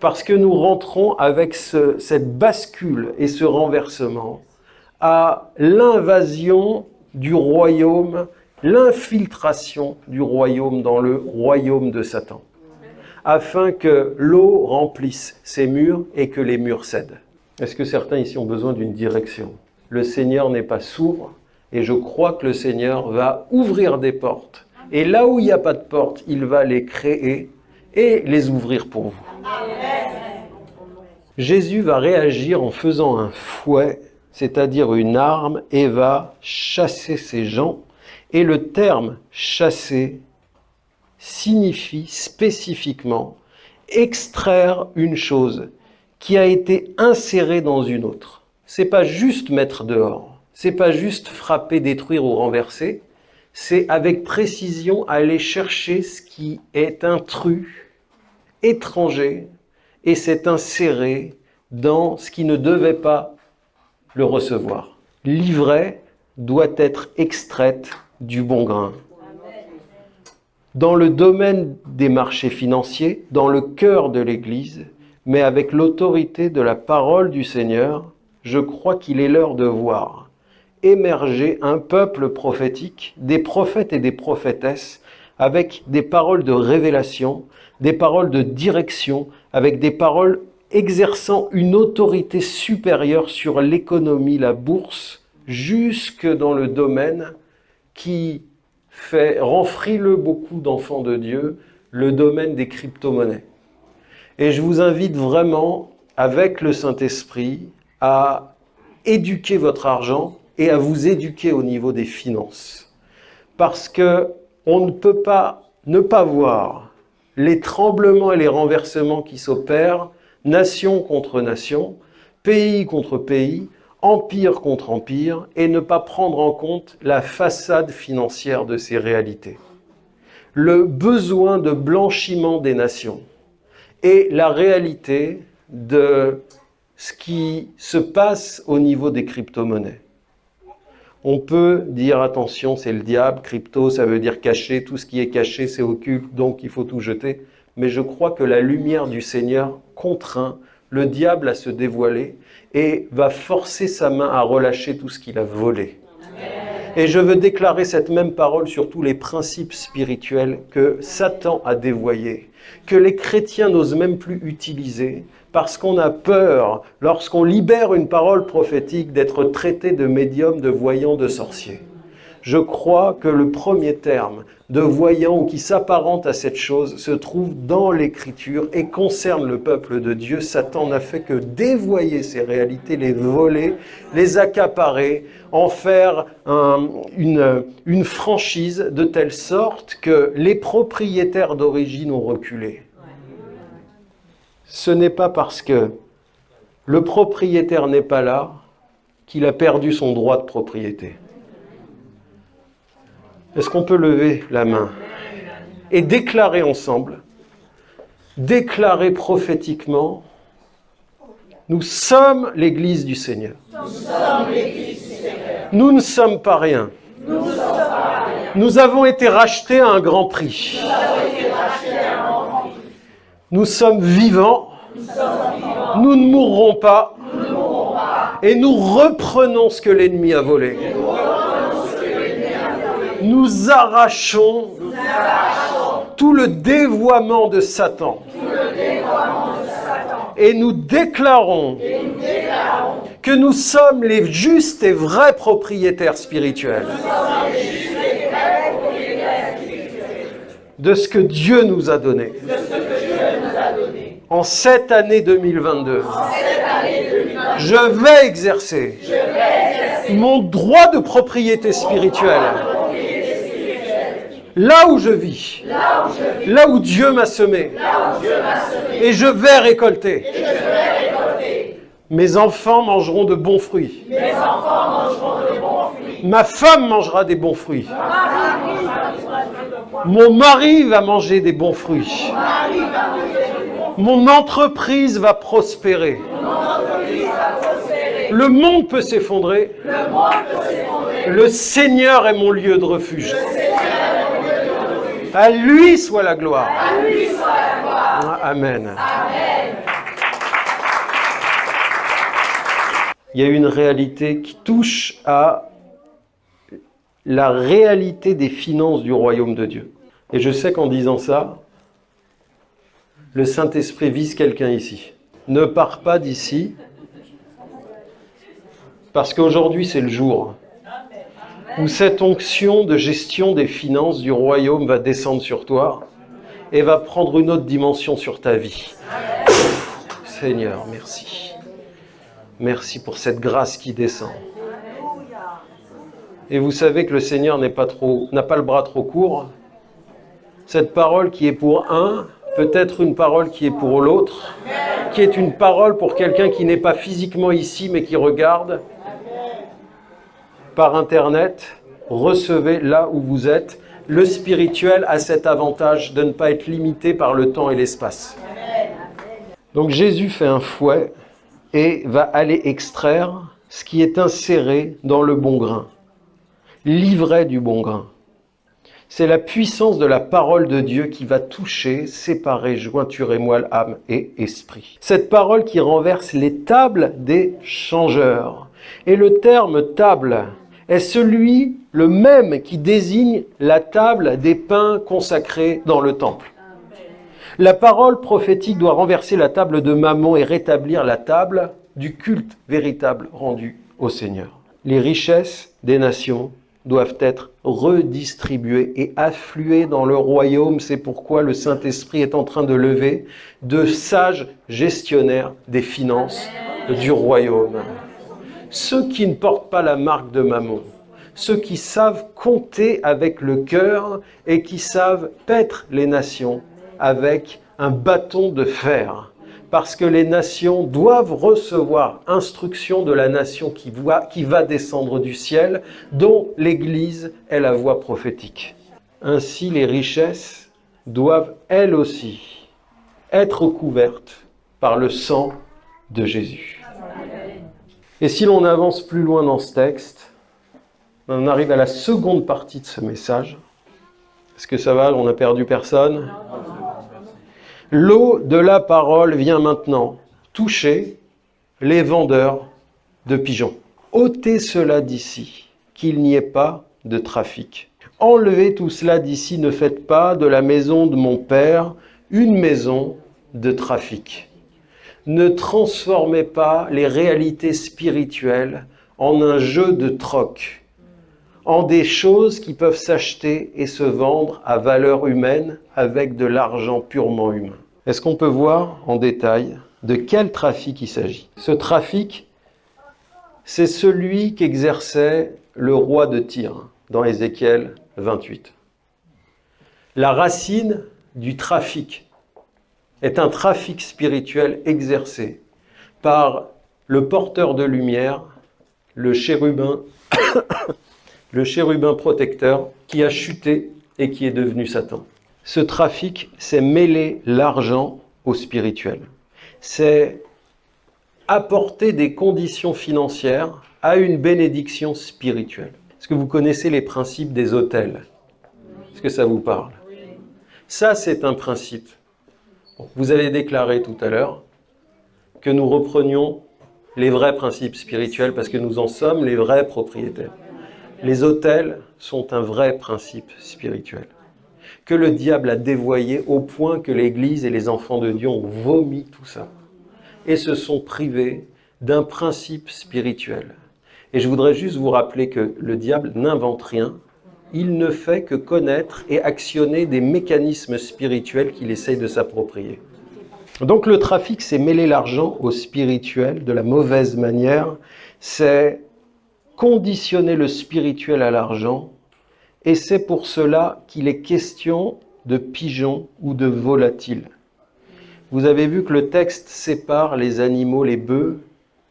parce que nous rentrons avec cette bascule et ce renversement à l'invasion du royaume, l'infiltration du royaume dans le royaume de Satan, afin que l'eau remplisse ces murs et que les murs cèdent. Est-ce que certains ici ont besoin d'une direction? Le Seigneur n'est pas sourd et je crois que le Seigneur va ouvrir des portes. Et là où il n'y a pas de porte, il va les créer et les ouvrir pour vous. Jésus va réagir en faisant un fouet, c'est-à-dire une arme, et va chasser ces gens. Et le terme chasser signifie spécifiquement extraire une chose qui a été insérée dans une autre. C'est pas juste mettre dehors, c'est pas juste frapper, détruire ou renverser, c'est avec précision aller chercher ce qui est intrus étranger et s'est inséré dans ce qui ne devait pas le recevoir. L'ivraie doit être extraite du bon grain. Dans le domaine des marchés financiers, dans le cœur de l'Église, mais avec l'autorité de la parole du Seigneur, je crois qu'il est l'heure de voir émerger un peuple prophétique, des prophètes et des prophétesses, avec des paroles de révélation, des paroles de direction, avec des paroles exerçant une autorité supérieure sur l'économie, la bourse, jusque dans le domaine qui fait rend frileux beaucoup d'enfants de Dieu, le domaine des crypto-monnaies. Et je vous invite vraiment, avec le Saint-Esprit, à éduquer votre argent et à vous éduquer au niveau des finances. Parce que on ne peut pas ne pas voir les tremblements et les renversements qui s'opèrent, nation contre nation, pays contre pays, empire contre empire, et ne pas prendre en compte la façade financière de ces réalités. Le besoin de blanchiment des nations et la réalité de ce qui se passe au niveau des crypto-monnaies. On peut dire attention, c'est le diable, crypto, ça veut dire caché, tout ce qui est caché, c'est occulte, donc il faut tout jeter. Mais je crois que la lumière du Seigneur contraint le diable à se dévoiler et va forcer sa main à relâcher tout ce qu'il a volé. Et je veux déclarer cette même parole sur tous les principes spirituels que Satan a dévoyés, que les chrétiens n'osent même plus utiliser, parce qu'on a peur, lorsqu'on libère une parole prophétique, d'être traité de médium, de voyant, de sorcier. Je crois que le premier terme de voyant ou qui s'apparente à cette chose se trouve dans l'Écriture et concerne le peuple de Dieu. Satan n'a fait que dévoyer ces réalités, les voler, les accaparer, en faire une franchise de telle sorte que les propriétaires d'origine ont reculé ce n'est pas parce que le propriétaire n'est pas là qu'il a perdu son droit de propriété. Est-ce qu'on peut lever la main et déclarer ensemble, déclarer prophétiquement, nous sommes l'Église du Seigneur. Nous, ne sommes pas rien. Nous, avons été rachetés à un grand prix. Nous sommes vivants, nous, ne mourrons pas, et nous reprenons ce que l'ennemi a volé. Arrachons tout le dévoiement de Satan. Et nous déclarons que nous sommes les justes et vrais propriétaires spirituels de ce que Dieu nous a donné. En cette année 2022, je vais exercer mon droit de propriété spirituelle là où je vis, là où Dieu m'a semé, et je vais récolter. Mes enfants mangeront de bons fruits. Ma femme mangera des bons fruits. Mon mari va manger des bons fruits. Mon entreprise va prospérer. Le monde peut s'effondrer. Le Seigneur est mon lieu de refuge. À lui soit la gloire. Amen. Il y a une réalité qui touche à la réalité des finances du royaume de Dieu. Et je sais qu'en disant ça, le Saint-Esprit vise quelqu'un ici. Ne pars pas d'ici, parce qu'aujourd'hui c'est le jour où cette onction de gestion des finances du royaume va descendre sur toi et va prendre une autre dimension sur ta vie. Seigneur, merci. Merci pour cette grâce qui descend. Et vous savez que le Seigneur n'est pas n'a pas le bras trop court. Cette parole qui est pour un, peut être une parole qui est pour l'autre, qui est une parole pour quelqu'un qui n'est pas physiquement ici, mais qui regarde par Internet. Recevez là où vous êtes. Le spirituel a cet avantage de ne pas être limité par le temps et l'espace. Donc Jésus fait un fouet et va aller extraire ce qui est inséré dans le bon grain, l'ivraie du bon grain. C'est la puissance de la parole de Dieu qui va toucher, séparer jointure et moelle, âme et esprit. Cette parole qui renverse les tables des changeurs. Et le terme table est celui le même qui désigne la table des pains consacrés dans le temple. La parole prophétique doit renverser la table de Mammon et rétablir la table du culte véritable rendu au Seigneur. Les richesses des nations doivent être redistribuées et affluées dans le royaume. C'est pourquoi le Saint-Esprit est en train de lever de sages gestionnaires des finances du royaume. Ceux qui ne portent pas la marque de Mammon, ceux qui savent compter avec le cœur et qui savent paître les nations avec un bâton de fer. Parce que les nations doivent recevoir instruction de la nation qui, qui va descendre du ciel, dont l'Église est la voix prophétique. Ainsi, les richesses doivent, elles aussi, être couvertes par le sang de Jésus. Et si l'on avance plus loin dans ce texte, on arrive à la seconde partie de ce message. Est-ce que ça va? On n'a perdu personne? L'eau de la parole vient maintenant toucher les vendeurs de pigeons. ôtez cela d'ici, qu'il n'y ait pas de trafic. Enlevez tout cela d'ici, ne faites pas de la maison de mon Père une maison de trafic. Ne transformez pas les réalités spirituelles en un jeu de troc en des choses qui peuvent s'acheter et se vendre à valeur humaine avec de l'argent purement humain. Est-ce qu'on peut voir en détail de quel trafic il s'agit? Ce trafic, c'est celui qu'exerçait le roi de Tyr dans Ézéchiel 28. La racine du trafic est un trafic spirituel exercé par le porteur de lumière, le chérubin le chérubin protecteur qui a chuté et qui est devenu Satan. Ce trafic, c'est mêler l'argent au spirituel. C'est apporter des conditions financières à une bénédiction spirituelle. Est-ce que vous connaissez les principes des hôtels? Est-ce que ça vous parle? Ça, c'est un principe. Vous avez déclaré tout à l'heure que nous reprenions les vrais principes spirituels parce que nous en sommes les vrais propriétaires. Les hôtels sont un vrai principe spirituel. que le diable a dévoyé au point que l'Église et les enfants de Dieu ont vomi tout ça et se sont privés d'un principe spirituel. Et je voudrais juste vous rappeler que le diable n'invente rien, il ne fait que connaître et actionner des mécanismes spirituels qu'il essaye de s'approprier. Donc le trafic, c'est mêler l'argent au spirituel de la mauvaise manière, c'est conditionner le spirituel à l'argent, et c'est pour cela qu'il est question de pigeons ou de volatiles. Vous avez vu que le texte sépare les animaux, les bœufs,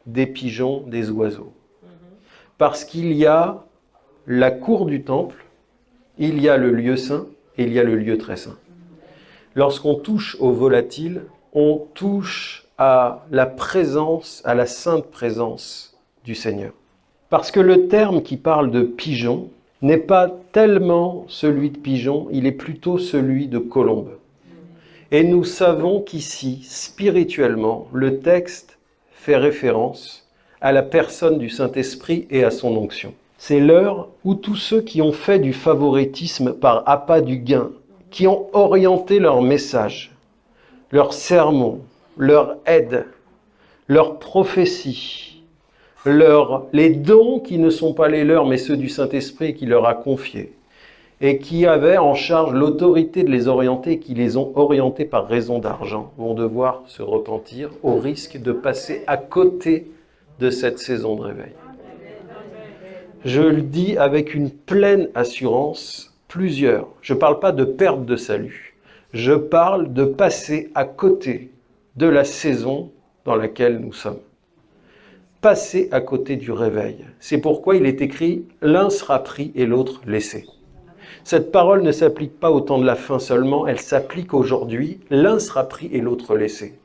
des pigeons, des oiseaux. Parce qu'il y a la cour du temple, il y a le lieu saint et il y a le lieu très saint. Lorsqu'on touche aux volatiles, on touche à la présence, à la sainte présence du Seigneur. Parce que le terme qui parle de pigeon n'est pas tellement celui de pigeon, il est plutôt celui de colombe. Et nous savons qu'ici, spirituellement, le texte fait référence à la personne du Saint-Esprit et à son onction. C'est l'heure où tous ceux qui ont fait du favoritisme par appât du gain, qui ont orienté leur message, leur sermon, leur aide, leur prophétie, leur, les dons qui ne sont pas les leurs mais ceux du Saint-Esprit qui leur a confiés, et qui avaient en charge l'autorité de les orienter et qui les ont orientés par raison d'argent, vont devoir se repentir au risque de passer à côté de cette saison de réveil. Je le dis avec une pleine assurance, plusieurs. Je ne parle pas de perte de salut. Je parle de passer à côté de la saison dans laquelle nous sommes. Passer à côté du réveil. C'est pourquoi il est écrit « l'un sera pris et l'autre laissé ». Cette parole ne s'applique pas au temps de la fin seulement, elle s'applique aujourd'hui. L'un sera pris et l'autre laissé.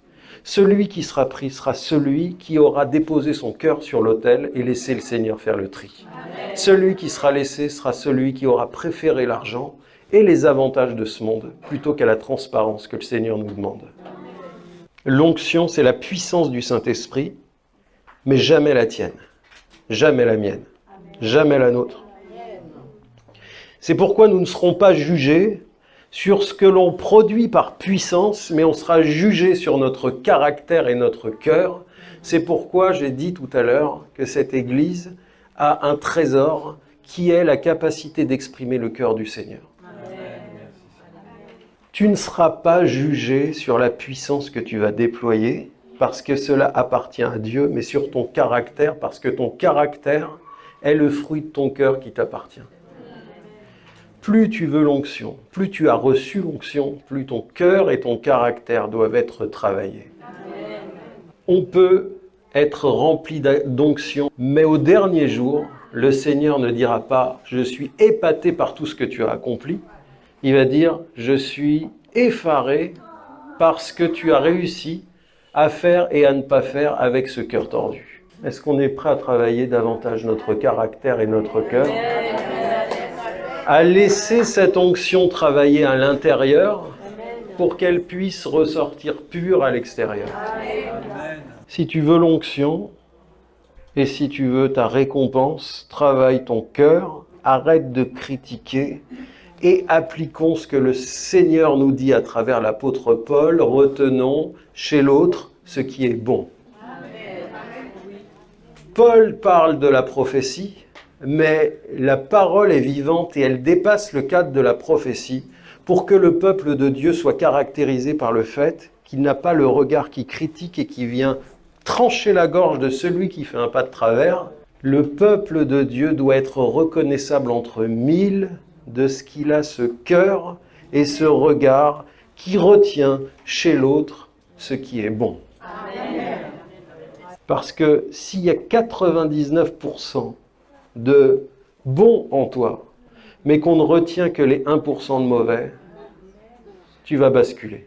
Celui qui sera pris sera celui qui aura déposé son cœur sur l'autel et laissé le Seigneur faire le tri. Celui qui sera laissé sera celui qui aura préféré l'argent et les avantages de ce monde plutôt qu'à la transparence que le Seigneur nous demande. L'onction, c'est la puissance du Saint-Esprit, mais jamais la tienne, jamais la mienne, jamais la nôtre. C'est pourquoi nous ne serons pas jugés sur ce que l'on produit par puissance, mais on sera jugé sur notre caractère et notre cœur. C'est pourquoi j'ai dit tout à l'heure que cette Église a un trésor qui est la capacité d'exprimer le cœur du Seigneur. Tu ne seras pas jugé sur la puissance que tu vas déployer, parce que cela appartient à Dieu, mais sur ton caractère, parce que ton caractère est le fruit de ton cœur qui t'appartient plus tu veux l'onction, plus tu as reçu l'onction, plus ton cœur et ton caractère doivent être travaillés. On peut être rempli d'onction, mais au dernier jour, le Seigneur ne dira pas « je suis épaté par tout ce que tu as accompli », il va dire « je suis effaré parce que tu as réussi à faire et à ne pas faire avec ce cœur tordu ». Est-ce qu'on est prêt à travailler davantage notre caractère et notre cœur? À laisser cette onction travailler à l'intérieur pour qu'elle puisse ressortir pure à l'extérieur. Si tu veux l'onction et si tu veux ta récompense, travaille ton cœur, arrête de critiquer et appliquons ce que le Seigneur nous dit à travers l'apôtre Paul, retenons chez l'autre ce qui est bon. Paul parle de la prophétie, mais la parole est vivante et elle dépasse le cadre de la prophétie pour que le peuple de Dieu soit caractérisé par le fait qu'il n'a pas le regard qui critique et qui vient trancher la gorge de celui qui fait un pas de travers. Le peuple de Dieu doit être reconnaissable entre mille de ce qu'il a ce cœur et ce regard qui retient chez l'autre ce qui est bon. Parce que s'il y a 99% de bon en toi, mais qu'on ne retient que les 1% de mauvais, tu vas basculer.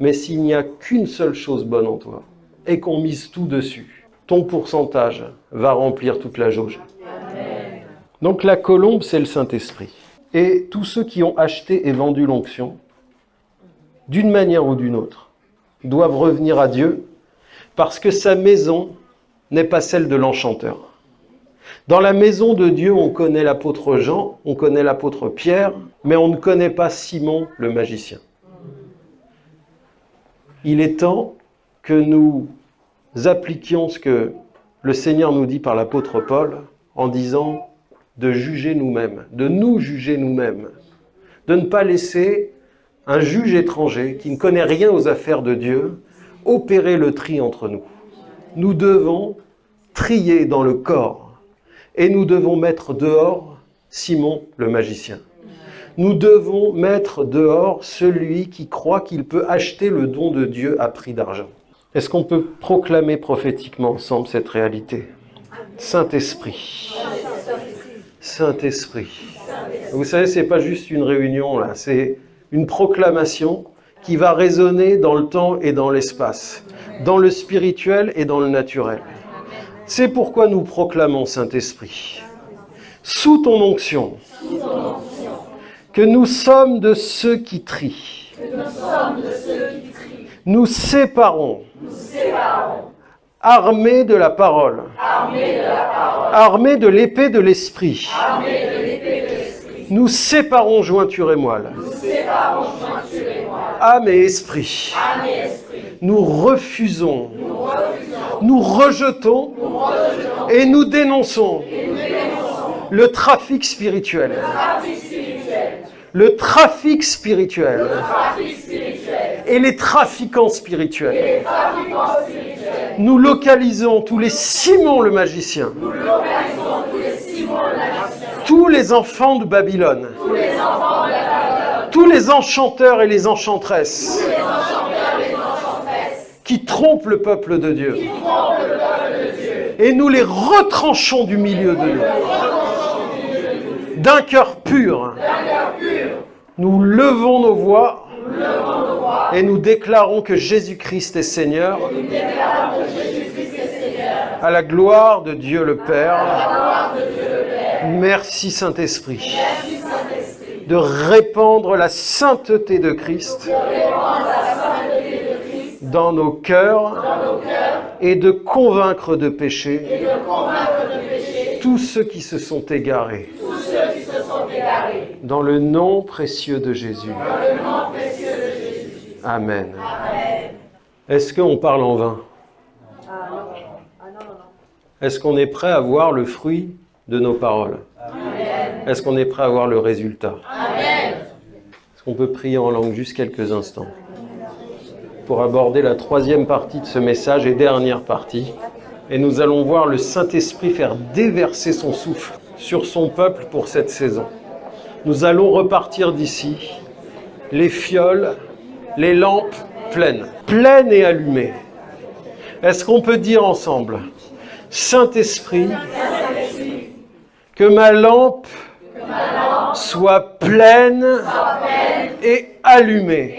Mais s'il n'y a qu'une seule chose bonne en toi, et qu'on mise tout dessus, ton pourcentage va remplir toute la jauge. Donc la colombe, c'est le Saint-Esprit. Et tous ceux qui ont acheté et vendu l'onction, d'une manière ou d'une autre, doivent revenir à Dieu, parce que sa maison n'est pas celle de l'enchanteur Dans la maison de Dieu, on connaît l'apôtre Jean, on connaît l'apôtre Pierre, mais on ne connaît pas Simon le magicien. Il est temps que nous appliquions ce que le Seigneur nous dit par l'apôtre Paul en disant de juger nous-mêmes, de nous juger nous-mêmes, de ne pas laisser un juge étranger qui ne connaît rien aux affaires de Dieu opérer le tri entre nous. Nous devons trier dans le corps et nous devons mettre dehors Simon le magicien. Nous devons mettre dehors celui qui croit qu'il peut acheter le don de Dieu à prix d'argent. Est-ce qu'on peut proclamer prophétiquement ensemble cette réalité? Saint-Esprit. Saint-Esprit. Vous savez, c'est pas juste une réunion là, c'est une proclamation qui va résonner dans le temps et dans l'espace, dans le spirituel et dans le naturel. C'est pourquoi nous proclamons, Saint-Esprit, sous ton onction, que nous sommes de ceux qui trient. Nous séparons, armés de la parole, armés de l'épée de l'esprit. Nous séparons jointure et moelle. Âme et esprit. Nous refusons, nous rejetons et nous dénonçons le trafic spirituel. Le trafic spirituel. Et les trafiquants spirituels. Nous localisons tous les Simon le magicien. Tous les enfants de Babylone. Tous les enchanteurs et les enchanteresses. Qui le peuple de Dieu. Et nous les retranchons du milieu de nous. D'un cœur pur. Nous levons nos voix et nous déclarons que Jésus-Christ est Seigneur à la gloire de Dieu le Père. Merci Saint-Esprit de répandre la sainteté de Christ dans nos cœurs et de convaincre de péché tous ceux qui se sont égarés. Dans le nom précieux de Jésus. Amen. Est-ce qu'on parle en vain? Est-ce qu'on est prêt à voir le fruit de nos paroles? Est-ce qu'on est prêt à voir le résultat? Est-ce qu'on peut prier en langue juste quelques instants? Pour aborder la troisième partie de ce message et dernière partie et nous allons voir le Saint-Esprit faire déverser son souffle sur son peuple pour cette saison. Nous allons repartir d'ici, les fioles, les lampes pleines, pleines et allumées. Est-ce qu'on peut dire ensemble, Saint-Esprit, que ma lampe soit pleine et allumée.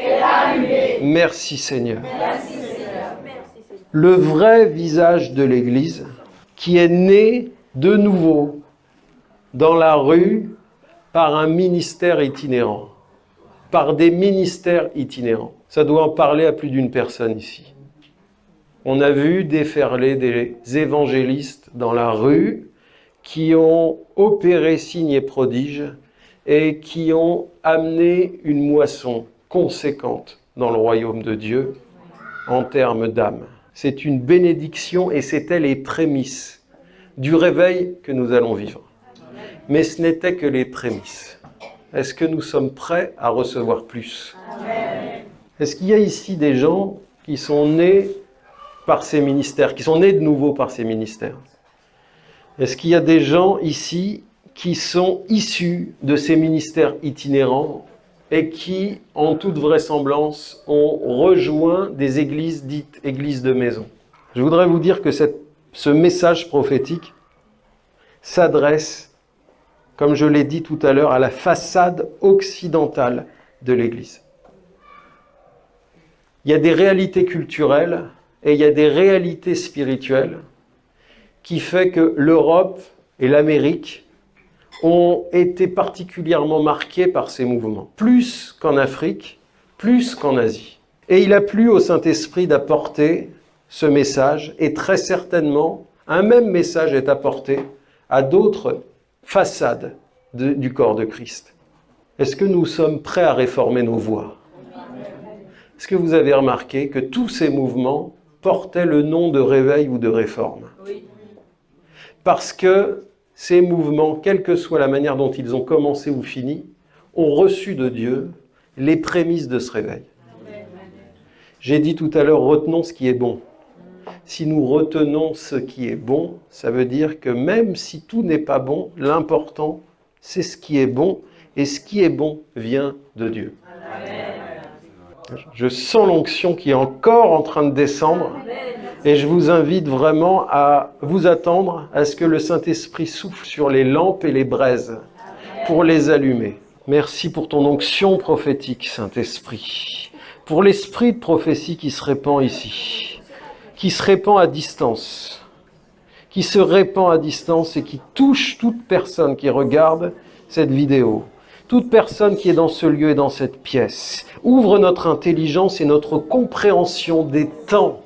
Merci Seigneur le vrai visage de l'Église qui est né de nouveau dans la rue par un ministère itinérant, par des ministères itinérants. Ça doit en parler à plus d'une personne ici. On a vu déferler des évangélistes dans la rue qui ont opéré signes et prodiges et qui ont amené une moisson conséquente dans le royaume de Dieu en termes d'âme c'est une bénédiction et c'était les prémices du réveil que nous allons vivre. Mais ce n'était que les prémices. Est-ce que nous sommes prêts à recevoir plus? Est-ce qu'il y a ici des gens qui sont nés par ces ministères, qui sont nés de nouveau par ces ministères? Est-ce qu'il y a des gens ici qui sont issus de ces ministères itinérants et qui, en toute vraisemblance, ont rejoint des églises dites églises de maison. Je voudrais vous dire que ce message prophétique s'adresse, comme je l'ai dit tout à l'heure, à la façade occidentale de l'Église. Il y a des réalités culturelles et il y a des réalités spirituelles qui fait que l'Europe et l'Amérique ont été particulièrement marqués par ces mouvements, plus qu'en Afrique, plus qu'en Asie. Et il a plu au Saint-Esprit d'apporter ce message, et très certainement, un même message est apporté à d'autres façades du corps de Christ. Est-ce que nous sommes prêts à réformer nos voies? Est-ce que vous avez remarqué que tous ces mouvements portaient le nom de réveil ou de réforme? Parce que ces mouvements, quelle que soit la manière dont ils ont commencé ou fini, ont reçu de Dieu les prémices de ce réveil. J'ai dit tout à l'heure, retenons ce qui est bon. Si nous retenons ce qui est bon, ça veut dire que même si tout n'est pas bon, l'important, c'est ce qui est bon, et ce qui est bon vient de Dieu. Je sens l'onction qui est encore en train de descendre, et je vous invite vraiment à vous attendre à ce que le Saint-Esprit souffle sur les lampes et les braises pour les allumer. Merci pour ton onction prophétique, Saint-Esprit, pour l'esprit de prophétie qui se répand ici, qui se répand à distance, qui se répand à distance et qui touche toute personne qui regarde cette vidéo, toute personne qui est dans ce lieu et dans cette pièce. Ouvre notre intelligence et notre compréhension des temps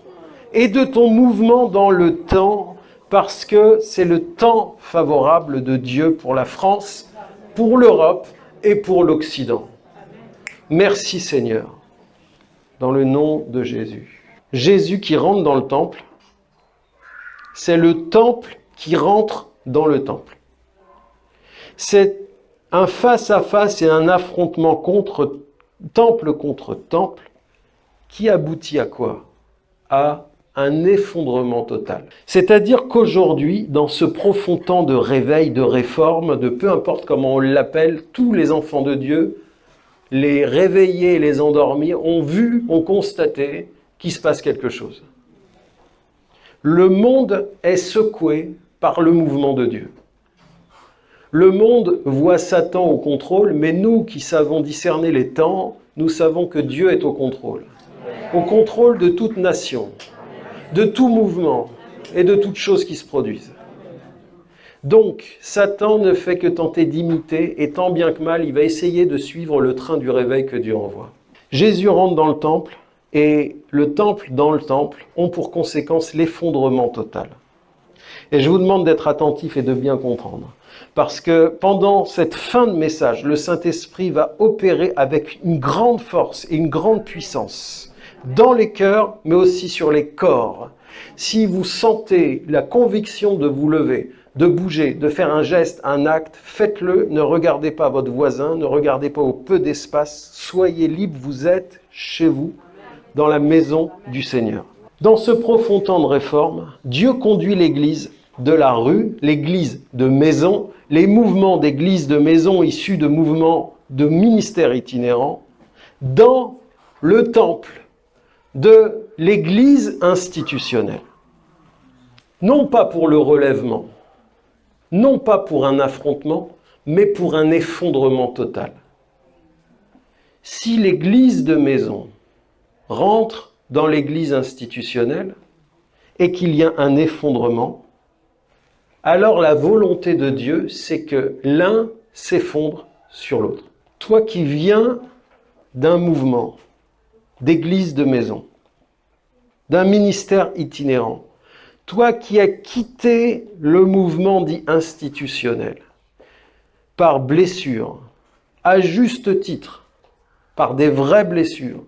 et de ton mouvement dans le temps, parce que c'est le temps favorable de Dieu pour la France, pour l'Europe et pour l'Occident. Merci Seigneur, dans le nom de Jésus. Jésus qui rentre dans le temple, c'est le temple qui rentre dans le temple. C'est un face-à-face et un affrontement contre temple contre temple qui aboutit à quoi? À un effondrement total. C'est-à-dire qu'aujourd'hui, dans ce profond temps de réveil, de réforme, de peu importe comment on l'appelle, tous les enfants de Dieu, les réveillés les endormis, ont vu, ont constaté qu'il se passe quelque chose. Le monde est secoué par le mouvement de Dieu. Le monde voit Satan au contrôle, mais nous qui savons discerner les temps, nous savons que Dieu est au contrôle. Au contrôle de toute nation, de tout mouvement et de toutes choses qui se produisent. Donc, Satan ne fait que tenter d'imiter, et tant bien que mal, il va essayer de suivre le train du réveil que Dieu envoie. Jésus rentre dans le temple, et le temple dans le temple ont pour conséquence l'effondrement total. Et je vous demande d'être attentif et de bien comprendre. Parce que pendant cette fin de message, le Saint-Esprit va opérer avec une grande force et une grande puissance dans les cœurs, mais aussi sur les corps. Si vous sentez la conviction de vous lever, de bouger, de faire un geste, un acte, faites-le. Ne regardez pas votre voisin, ne regardez pas au peu d'espace. Soyez libre, vous êtes chez vous, dans la maison du Seigneur. Dans ce profond temps de réforme, Dieu conduit l'Église de la rue, l'Église de maison, les mouvements d'Église de maison issus de mouvements de ministères itinérants, dans le temple de l'Église institutionnelle. Non pas pour le relèvement, non pas pour un affrontement, mais pour un effondrement total. Si l'Église de maison rentre dans l'Église institutionnelle et qu'il y a un effondrement, alors la volonté de Dieu, c'est que l'un s'effondre sur l'autre. Toi qui viens d'un mouvement, d'église de maison, d'un ministère itinérant, toi qui as quitté le mouvement dit institutionnel, par blessure, à juste titre, par des vraies blessures,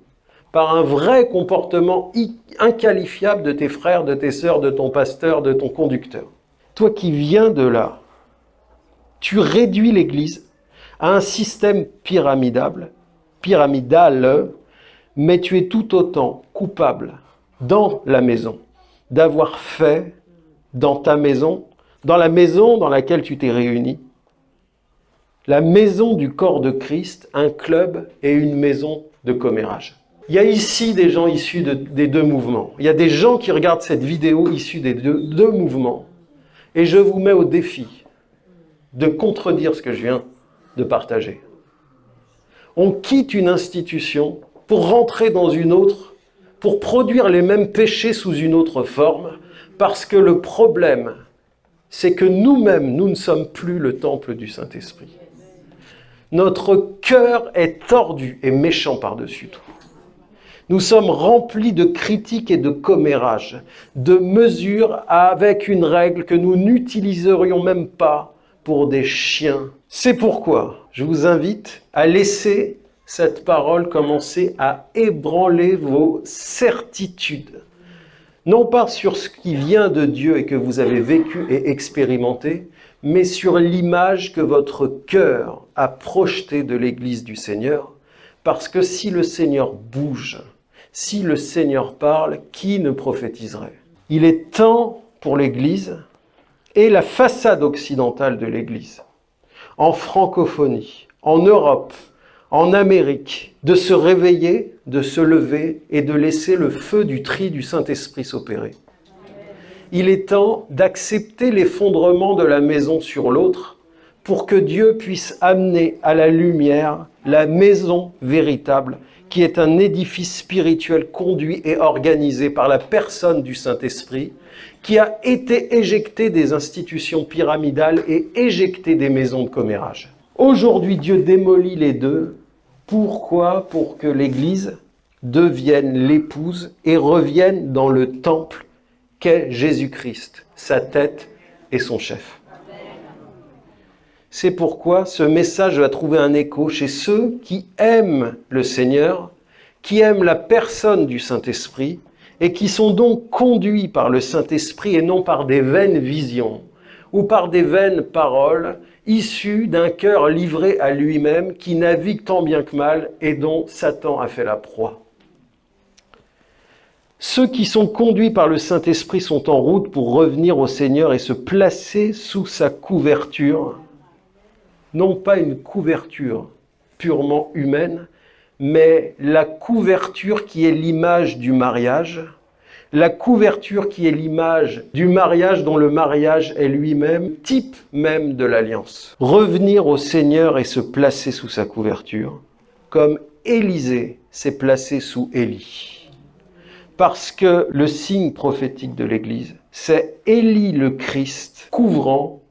par un vrai comportement inqualifiable de tes frères, de tes sœurs, de ton pasteur, de ton conducteur. Toi qui viens de là, tu réduis l'Église à un système pyramidal, pyramidal mais tu es tout autant coupable dans la maison d'avoir fait dans ta maison, dans la maison dans laquelle tu t'es réuni, la maison du corps de Christ, un club et une maison de commérage. Il y a ici des gens issus des deux mouvements. Il y a des gens qui regardent cette vidéo issue des deux mouvements. Et je vous mets au défi de contredire ce que je viens de partager. On quitte une institution pour rentrer dans une autre, pour produire les mêmes péchés sous une autre forme, parce que le problème, c'est que nous-mêmes, nous ne sommes plus le temple du Saint-Esprit. Notre cœur est tordu et méchant par-dessus tout. Nous sommes remplis de critiques et de commérages, de mesures avec une règle que nous n'utiliserions même pas pour des chiens. C'est pourquoi je vous invite à laisser cette parole commencer à ébranler vos certitudes. Non pas sur ce qui vient de Dieu et que vous avez vécu et expérimenté, mais sur l'image que votre cœur a projetée de l'Église du Seigneur. Parce que si le Seigneur bouge, si le Seigneur parle, qui ne prophétiserait? Il est temps pour l'Église et la façade occidentale de l'Église, en francophonie, en Europe, en Amérique, de se réveiller, de se lever et de laisser le feu du tri du Saint-Esprit s'opérer. Il est temps d'accepter l'effondrement de la maison sur l'autre pour que Dieu puisse amener à la lumière la maison véritable qui est un édifice spirituel conduit et organisé par la personne du Saint-Esprit, qui a été éjecté des institutions pyramidales et éjecté des maisons de commérage. Aujourd'hui, Dieu démolit les deux. Pourquoi Pour que l'Église devienne l'épouse et revienne dans le temple qu'est Jésus-Christ, sa tête et son chef? C'est pourquoi ce message va trouver un écho chez ceux qui aiment le Seigneur, qui aiment la personne du Saint-Esprit et qui sont donc conduits par le Saint-Esprit et non par des vaines visions ou par des vaines paroles issues d'un cœur livré à lui-même qui navigue tant bien que mal et dont Satan a fait la proie. Ceux qui sont conduits par le Saint-Esprit sont en route pour revenir au Seigneur et se placer sous sa couverture non pas une couverture purement humaine, mais la couverture qui est l'image du mariage, la couverture qui est l'image du mariage dont le mariage est lui-même type même de l'alliance. Revenir au Seigneur et se placer sous sa couverture, comme Élisée s'est placé sous Élie. Parce que le signe prophétique de l'Église, c'est Élie le Christ couvrant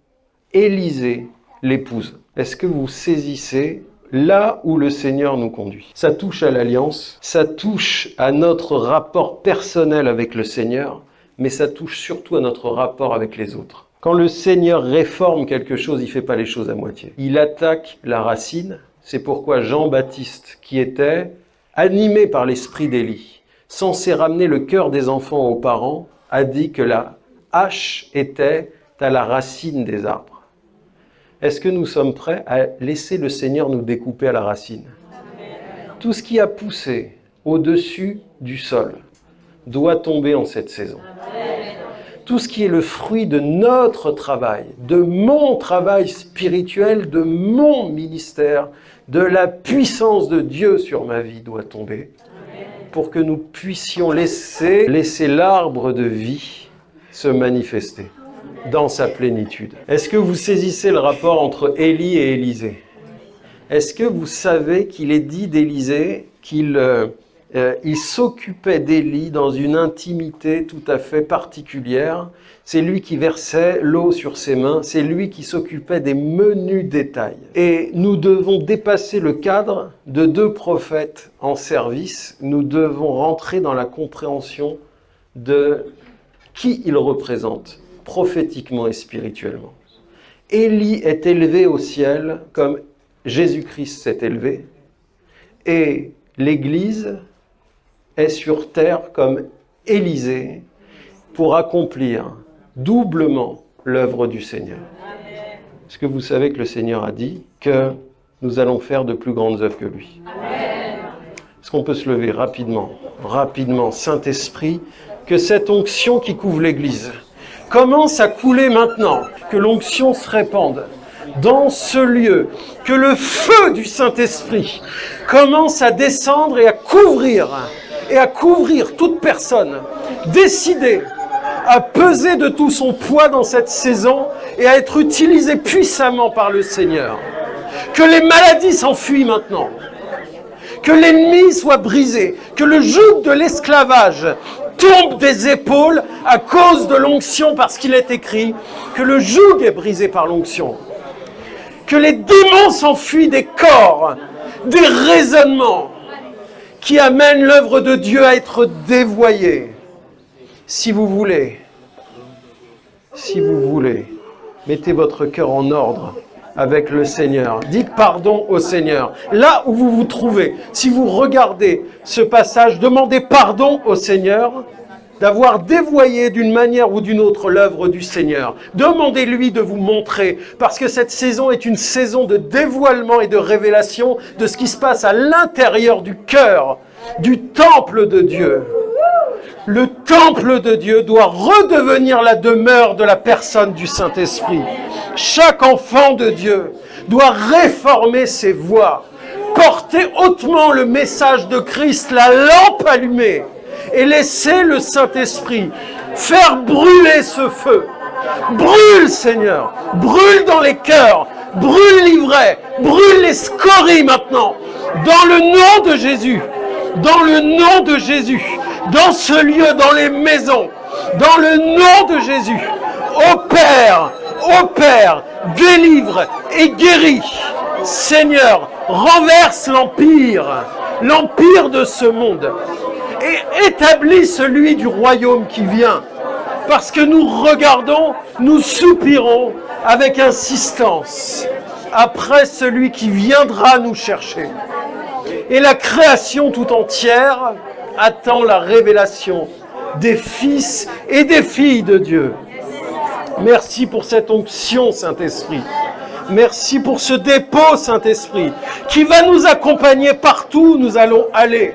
Élisée l'épouse. Est-ce que vous saisissez là où le Seigneur nous conduit Ça touche à l'alliance, ça touche à notre rapport personnel avec le Seigneur, mais ça touche surtout à notre rapport avec les autres. Quand le Seigneur réforme quelque chose, il ne fait pas les choses à moitié. Il attaque la racine. C'est pourquoi Jean-Baptiste, qui était animé par l'esprit d'Élie, censé ramener le cœur des enfants aux parents, a dit que la hache était à la racine des arbres. Est-ce que nous sommes prêts à laisser le Seigneur nous découper à la racine? Tout ce qui a poussé au-dessus du sol doit tomber en cette saison. Tout ce qui est le fruit de notre travail, de mon travail spirituel, de mon ministère, de la puissance de Dieu sur ma vie doit tomber pour que nous puissions laisser, l'arbre de vie se manifester dans sa plénitude. Est-ce que vous saisissez le rapport entre Élie et Élisée? Est-ce que vous savez qu'il est dit d'Élisée qu'il euh, euh, s'occupait d'Élie dans une intimité tout à fait particulière? C'est lui qui versait l'eau sur ses mains, c'est lui qui s'occupait des menus détails. Et nous devons dépasser le cadre de deux prophètes en service, nous devons rentrer dans la compréhension de qui ils représentent prophétiquement et spirituellement. Élie est élevé au ciel comme Jésus-Christ s'est élevé, et l'Église est sur terre comme Élisée pour accomplir doublement l'œuvre du Seigneur. Est-ce que vous savez que le Seigneur a dit que nous allons faire de plus grandes œuvres que lui? Est-ce qu'on peut se lever rapidement, rapidement, Saint-Esprit, que cette onction qui couvre l'Église, commence à couler maintenant, que l'onction se répande dans ce lieu, que le feu du Saint-Esprit commence à descendre et à couvrir, et à couvrir toute personne décidée à peser de tout son poids dans cette saison et à être utilisée puissamment par le Seigneur. Que les maladies s'enfuient maintenant. Que l'ennemi soit brisé. Que le joug de l'esclavage tombe des épaules à cause de l'onction parce qu'il est écrit que le joug est brisé par l'onction. Que les démons s'enfuient des corps, des raisonnements. qui amène l'œuvre de Dieu à être dévoyée. Si vous voulez, si vous voulez, mettez votre cœur en ordre avec le Seigneur. Dites pardon au Seigneur. Là où vous vous trouvez, si vous regardez ce passage, demandez pardon au Seigneur d'avoir dévoyé d'une manière ou d'une autre l'œuvre du Seigneur. Demandez-lui de vous montrer, parce que cette saison est une saison de dévoilement et de révélation de ce qui se passe à l'intérieur du cœur, du temple de Dieu. Le temple de Dieu doit redevenir la demeure de la personne du Saint-Esprit. Chaque enfant de Dieu doit réformer ses voies, porter hautement le message de Christ, la lampe allumée, et laisser le Saint-Esprit faire brûler ce feu. Brûle, Seigneur, brûle dans les cœurs, brûle l'ivraie, brûle les scories maintenant, dans le nom de Jésus, dans le nom de Jésus, dans ce lieu, dans les maisons, dans le nom de Jésus. Opère, opère, délivre et guérit. Seigneur, renverse l'empire, l'empire de ce monde et établis celui du royaume qui vient. Parce que nous regardons, nous soupirons avec insistance après celui qui viendra nous chercher. Et la création tout entière attend la révélation des fils et des filles de Dieu. Merci pour cette onction, Saint-Esprit. Merci pour ce dépôt, Saint-Esprit, qui va nous accompagner partout où nous allons aller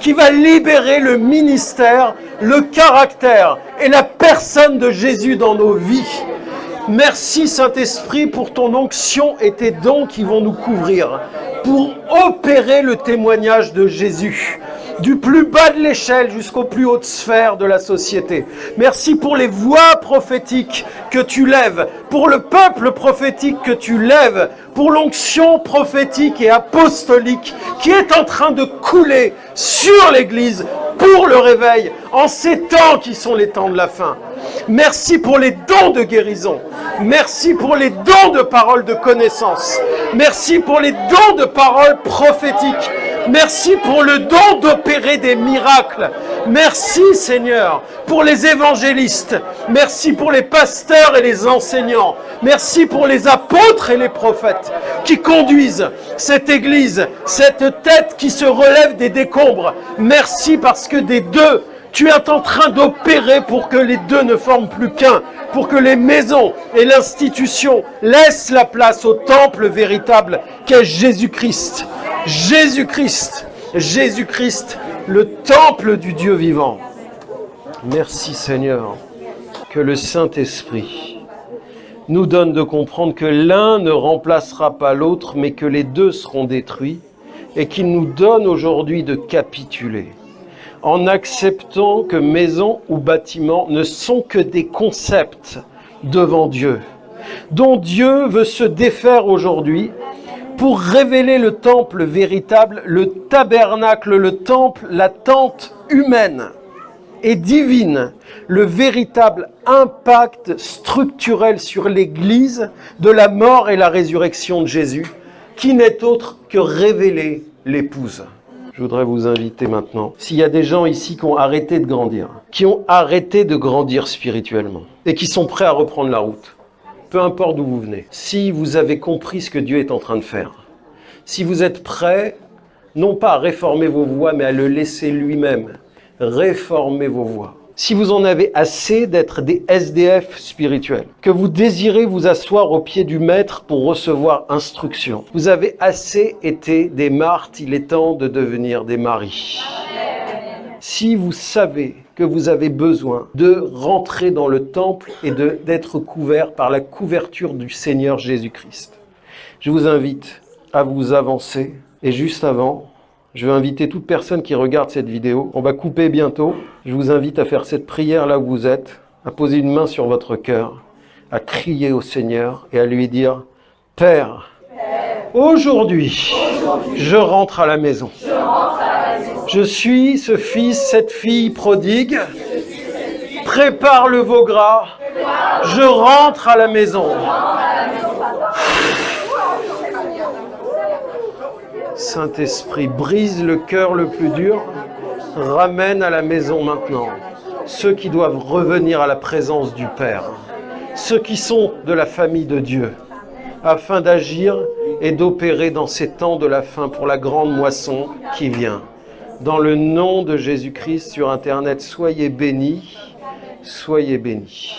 qui va libérer le ministère, le caractère et la personne de Jésus dans nos vies. Merci Saint-Esprit pour ton onction et tes dons qui vont nous couvrir, pour opérer le témoignage de Jésus du plus bas de l'échelle jusqu'aux plus hautes sphères de la société. Merci pour les voix prophétiques que tu lèves, pour le peuple prophétique que tu lèves, pour l'onction prophétique et apostolique qui est en train de couler sur l'Église pour le réveil en ces temps qui sont les temps de la fin. Merci pour les dons de guérison. Merci pour les dons de paroles de connaissance. Merci pour les dons de paroles prophétiques. Merci pour le don d'opérer des miracles. Merci Seigneur pour les évangélistes. Merci pour les pasteurs et les enseignants. Merci pour les apôtres et les prophètes qui conduisent cette église, cette tête qui se relève des décombres. Merci parce que des deux, tu es en train d'opérer pour que les deux ne forment plus qu'un, pour que les maisons et l'institution laissent la place au temple véritable qu'est Jésus-Christ. Jésus-Christ, Jésus-Christ, le temple du Dieu vivant. Merci Seigneur, que le Saint-Esprit nous donne de comprendre que l'un ne remplacera pas l'autre, mais que les deux seront détruits, et qu'il nous donne aujourd'hui de capituler, en acceptant que maison ou bâtiment ne sont que des concepts devant Dieu, dont Dieu veut se défaire aujourd'hui pour révéler le temple véritable, le tabernacle, le temple, la tente humaine et divine, le véritable impact structurel sur l'Église de la mort et la résurrection de Jésus, qui n'est autre que révéler l'épouse. Je voudrais vous inviter maintenant, s'il y a des gens ici qui ont arrêté de grandir, qui ont arrêté de grandir spirituellement, et qui sont prêts à reprendre la route, peu importe d'où vous venez, si vous avez compris ce que Dieu est en train de faire, si vous êtes prêts, non pas à réformer vos voies, mais à le laisser lui-même, réformer vos voies. Si vous en avez assez d'être des SDF spirituels, que vous désirez vous asseoir au pied du maître pour recevoir instruction, vous avez assez été des martes, il est temps de devenir des maris. Si vous savez que vous avez besoin de rentrer dans le temple et d'être couvert par la couverture du Seigneur Jésus-Christ. Je vous invite à vous avancer. Et juste avant, je vais inviter toute personne qui regarde cette vidéo. On va couper bientôt. Je vous invite à faire cette prière là où vous êtes, à poser une main sur votre cœur, à crier au Seigneur et à lui dire, Père, aujourd'hui, je rentre à la maison. Je suis ce fils, cette fille prodigue. Prépare le veau gras. Je rentre à la maison. Saint-Esprit, brise le cœur le plus dur, ramène à la maison maintenant ceux qui doivent revenir à la présence du Père, ceux qui sont de la famille de Dieu, afin d'agir et d'opérer dans ces temps de la fin pour la grande moisson qui vient. Dans le nom de Jésus-Christ sur Internet, soyez bénis, soyez bénis.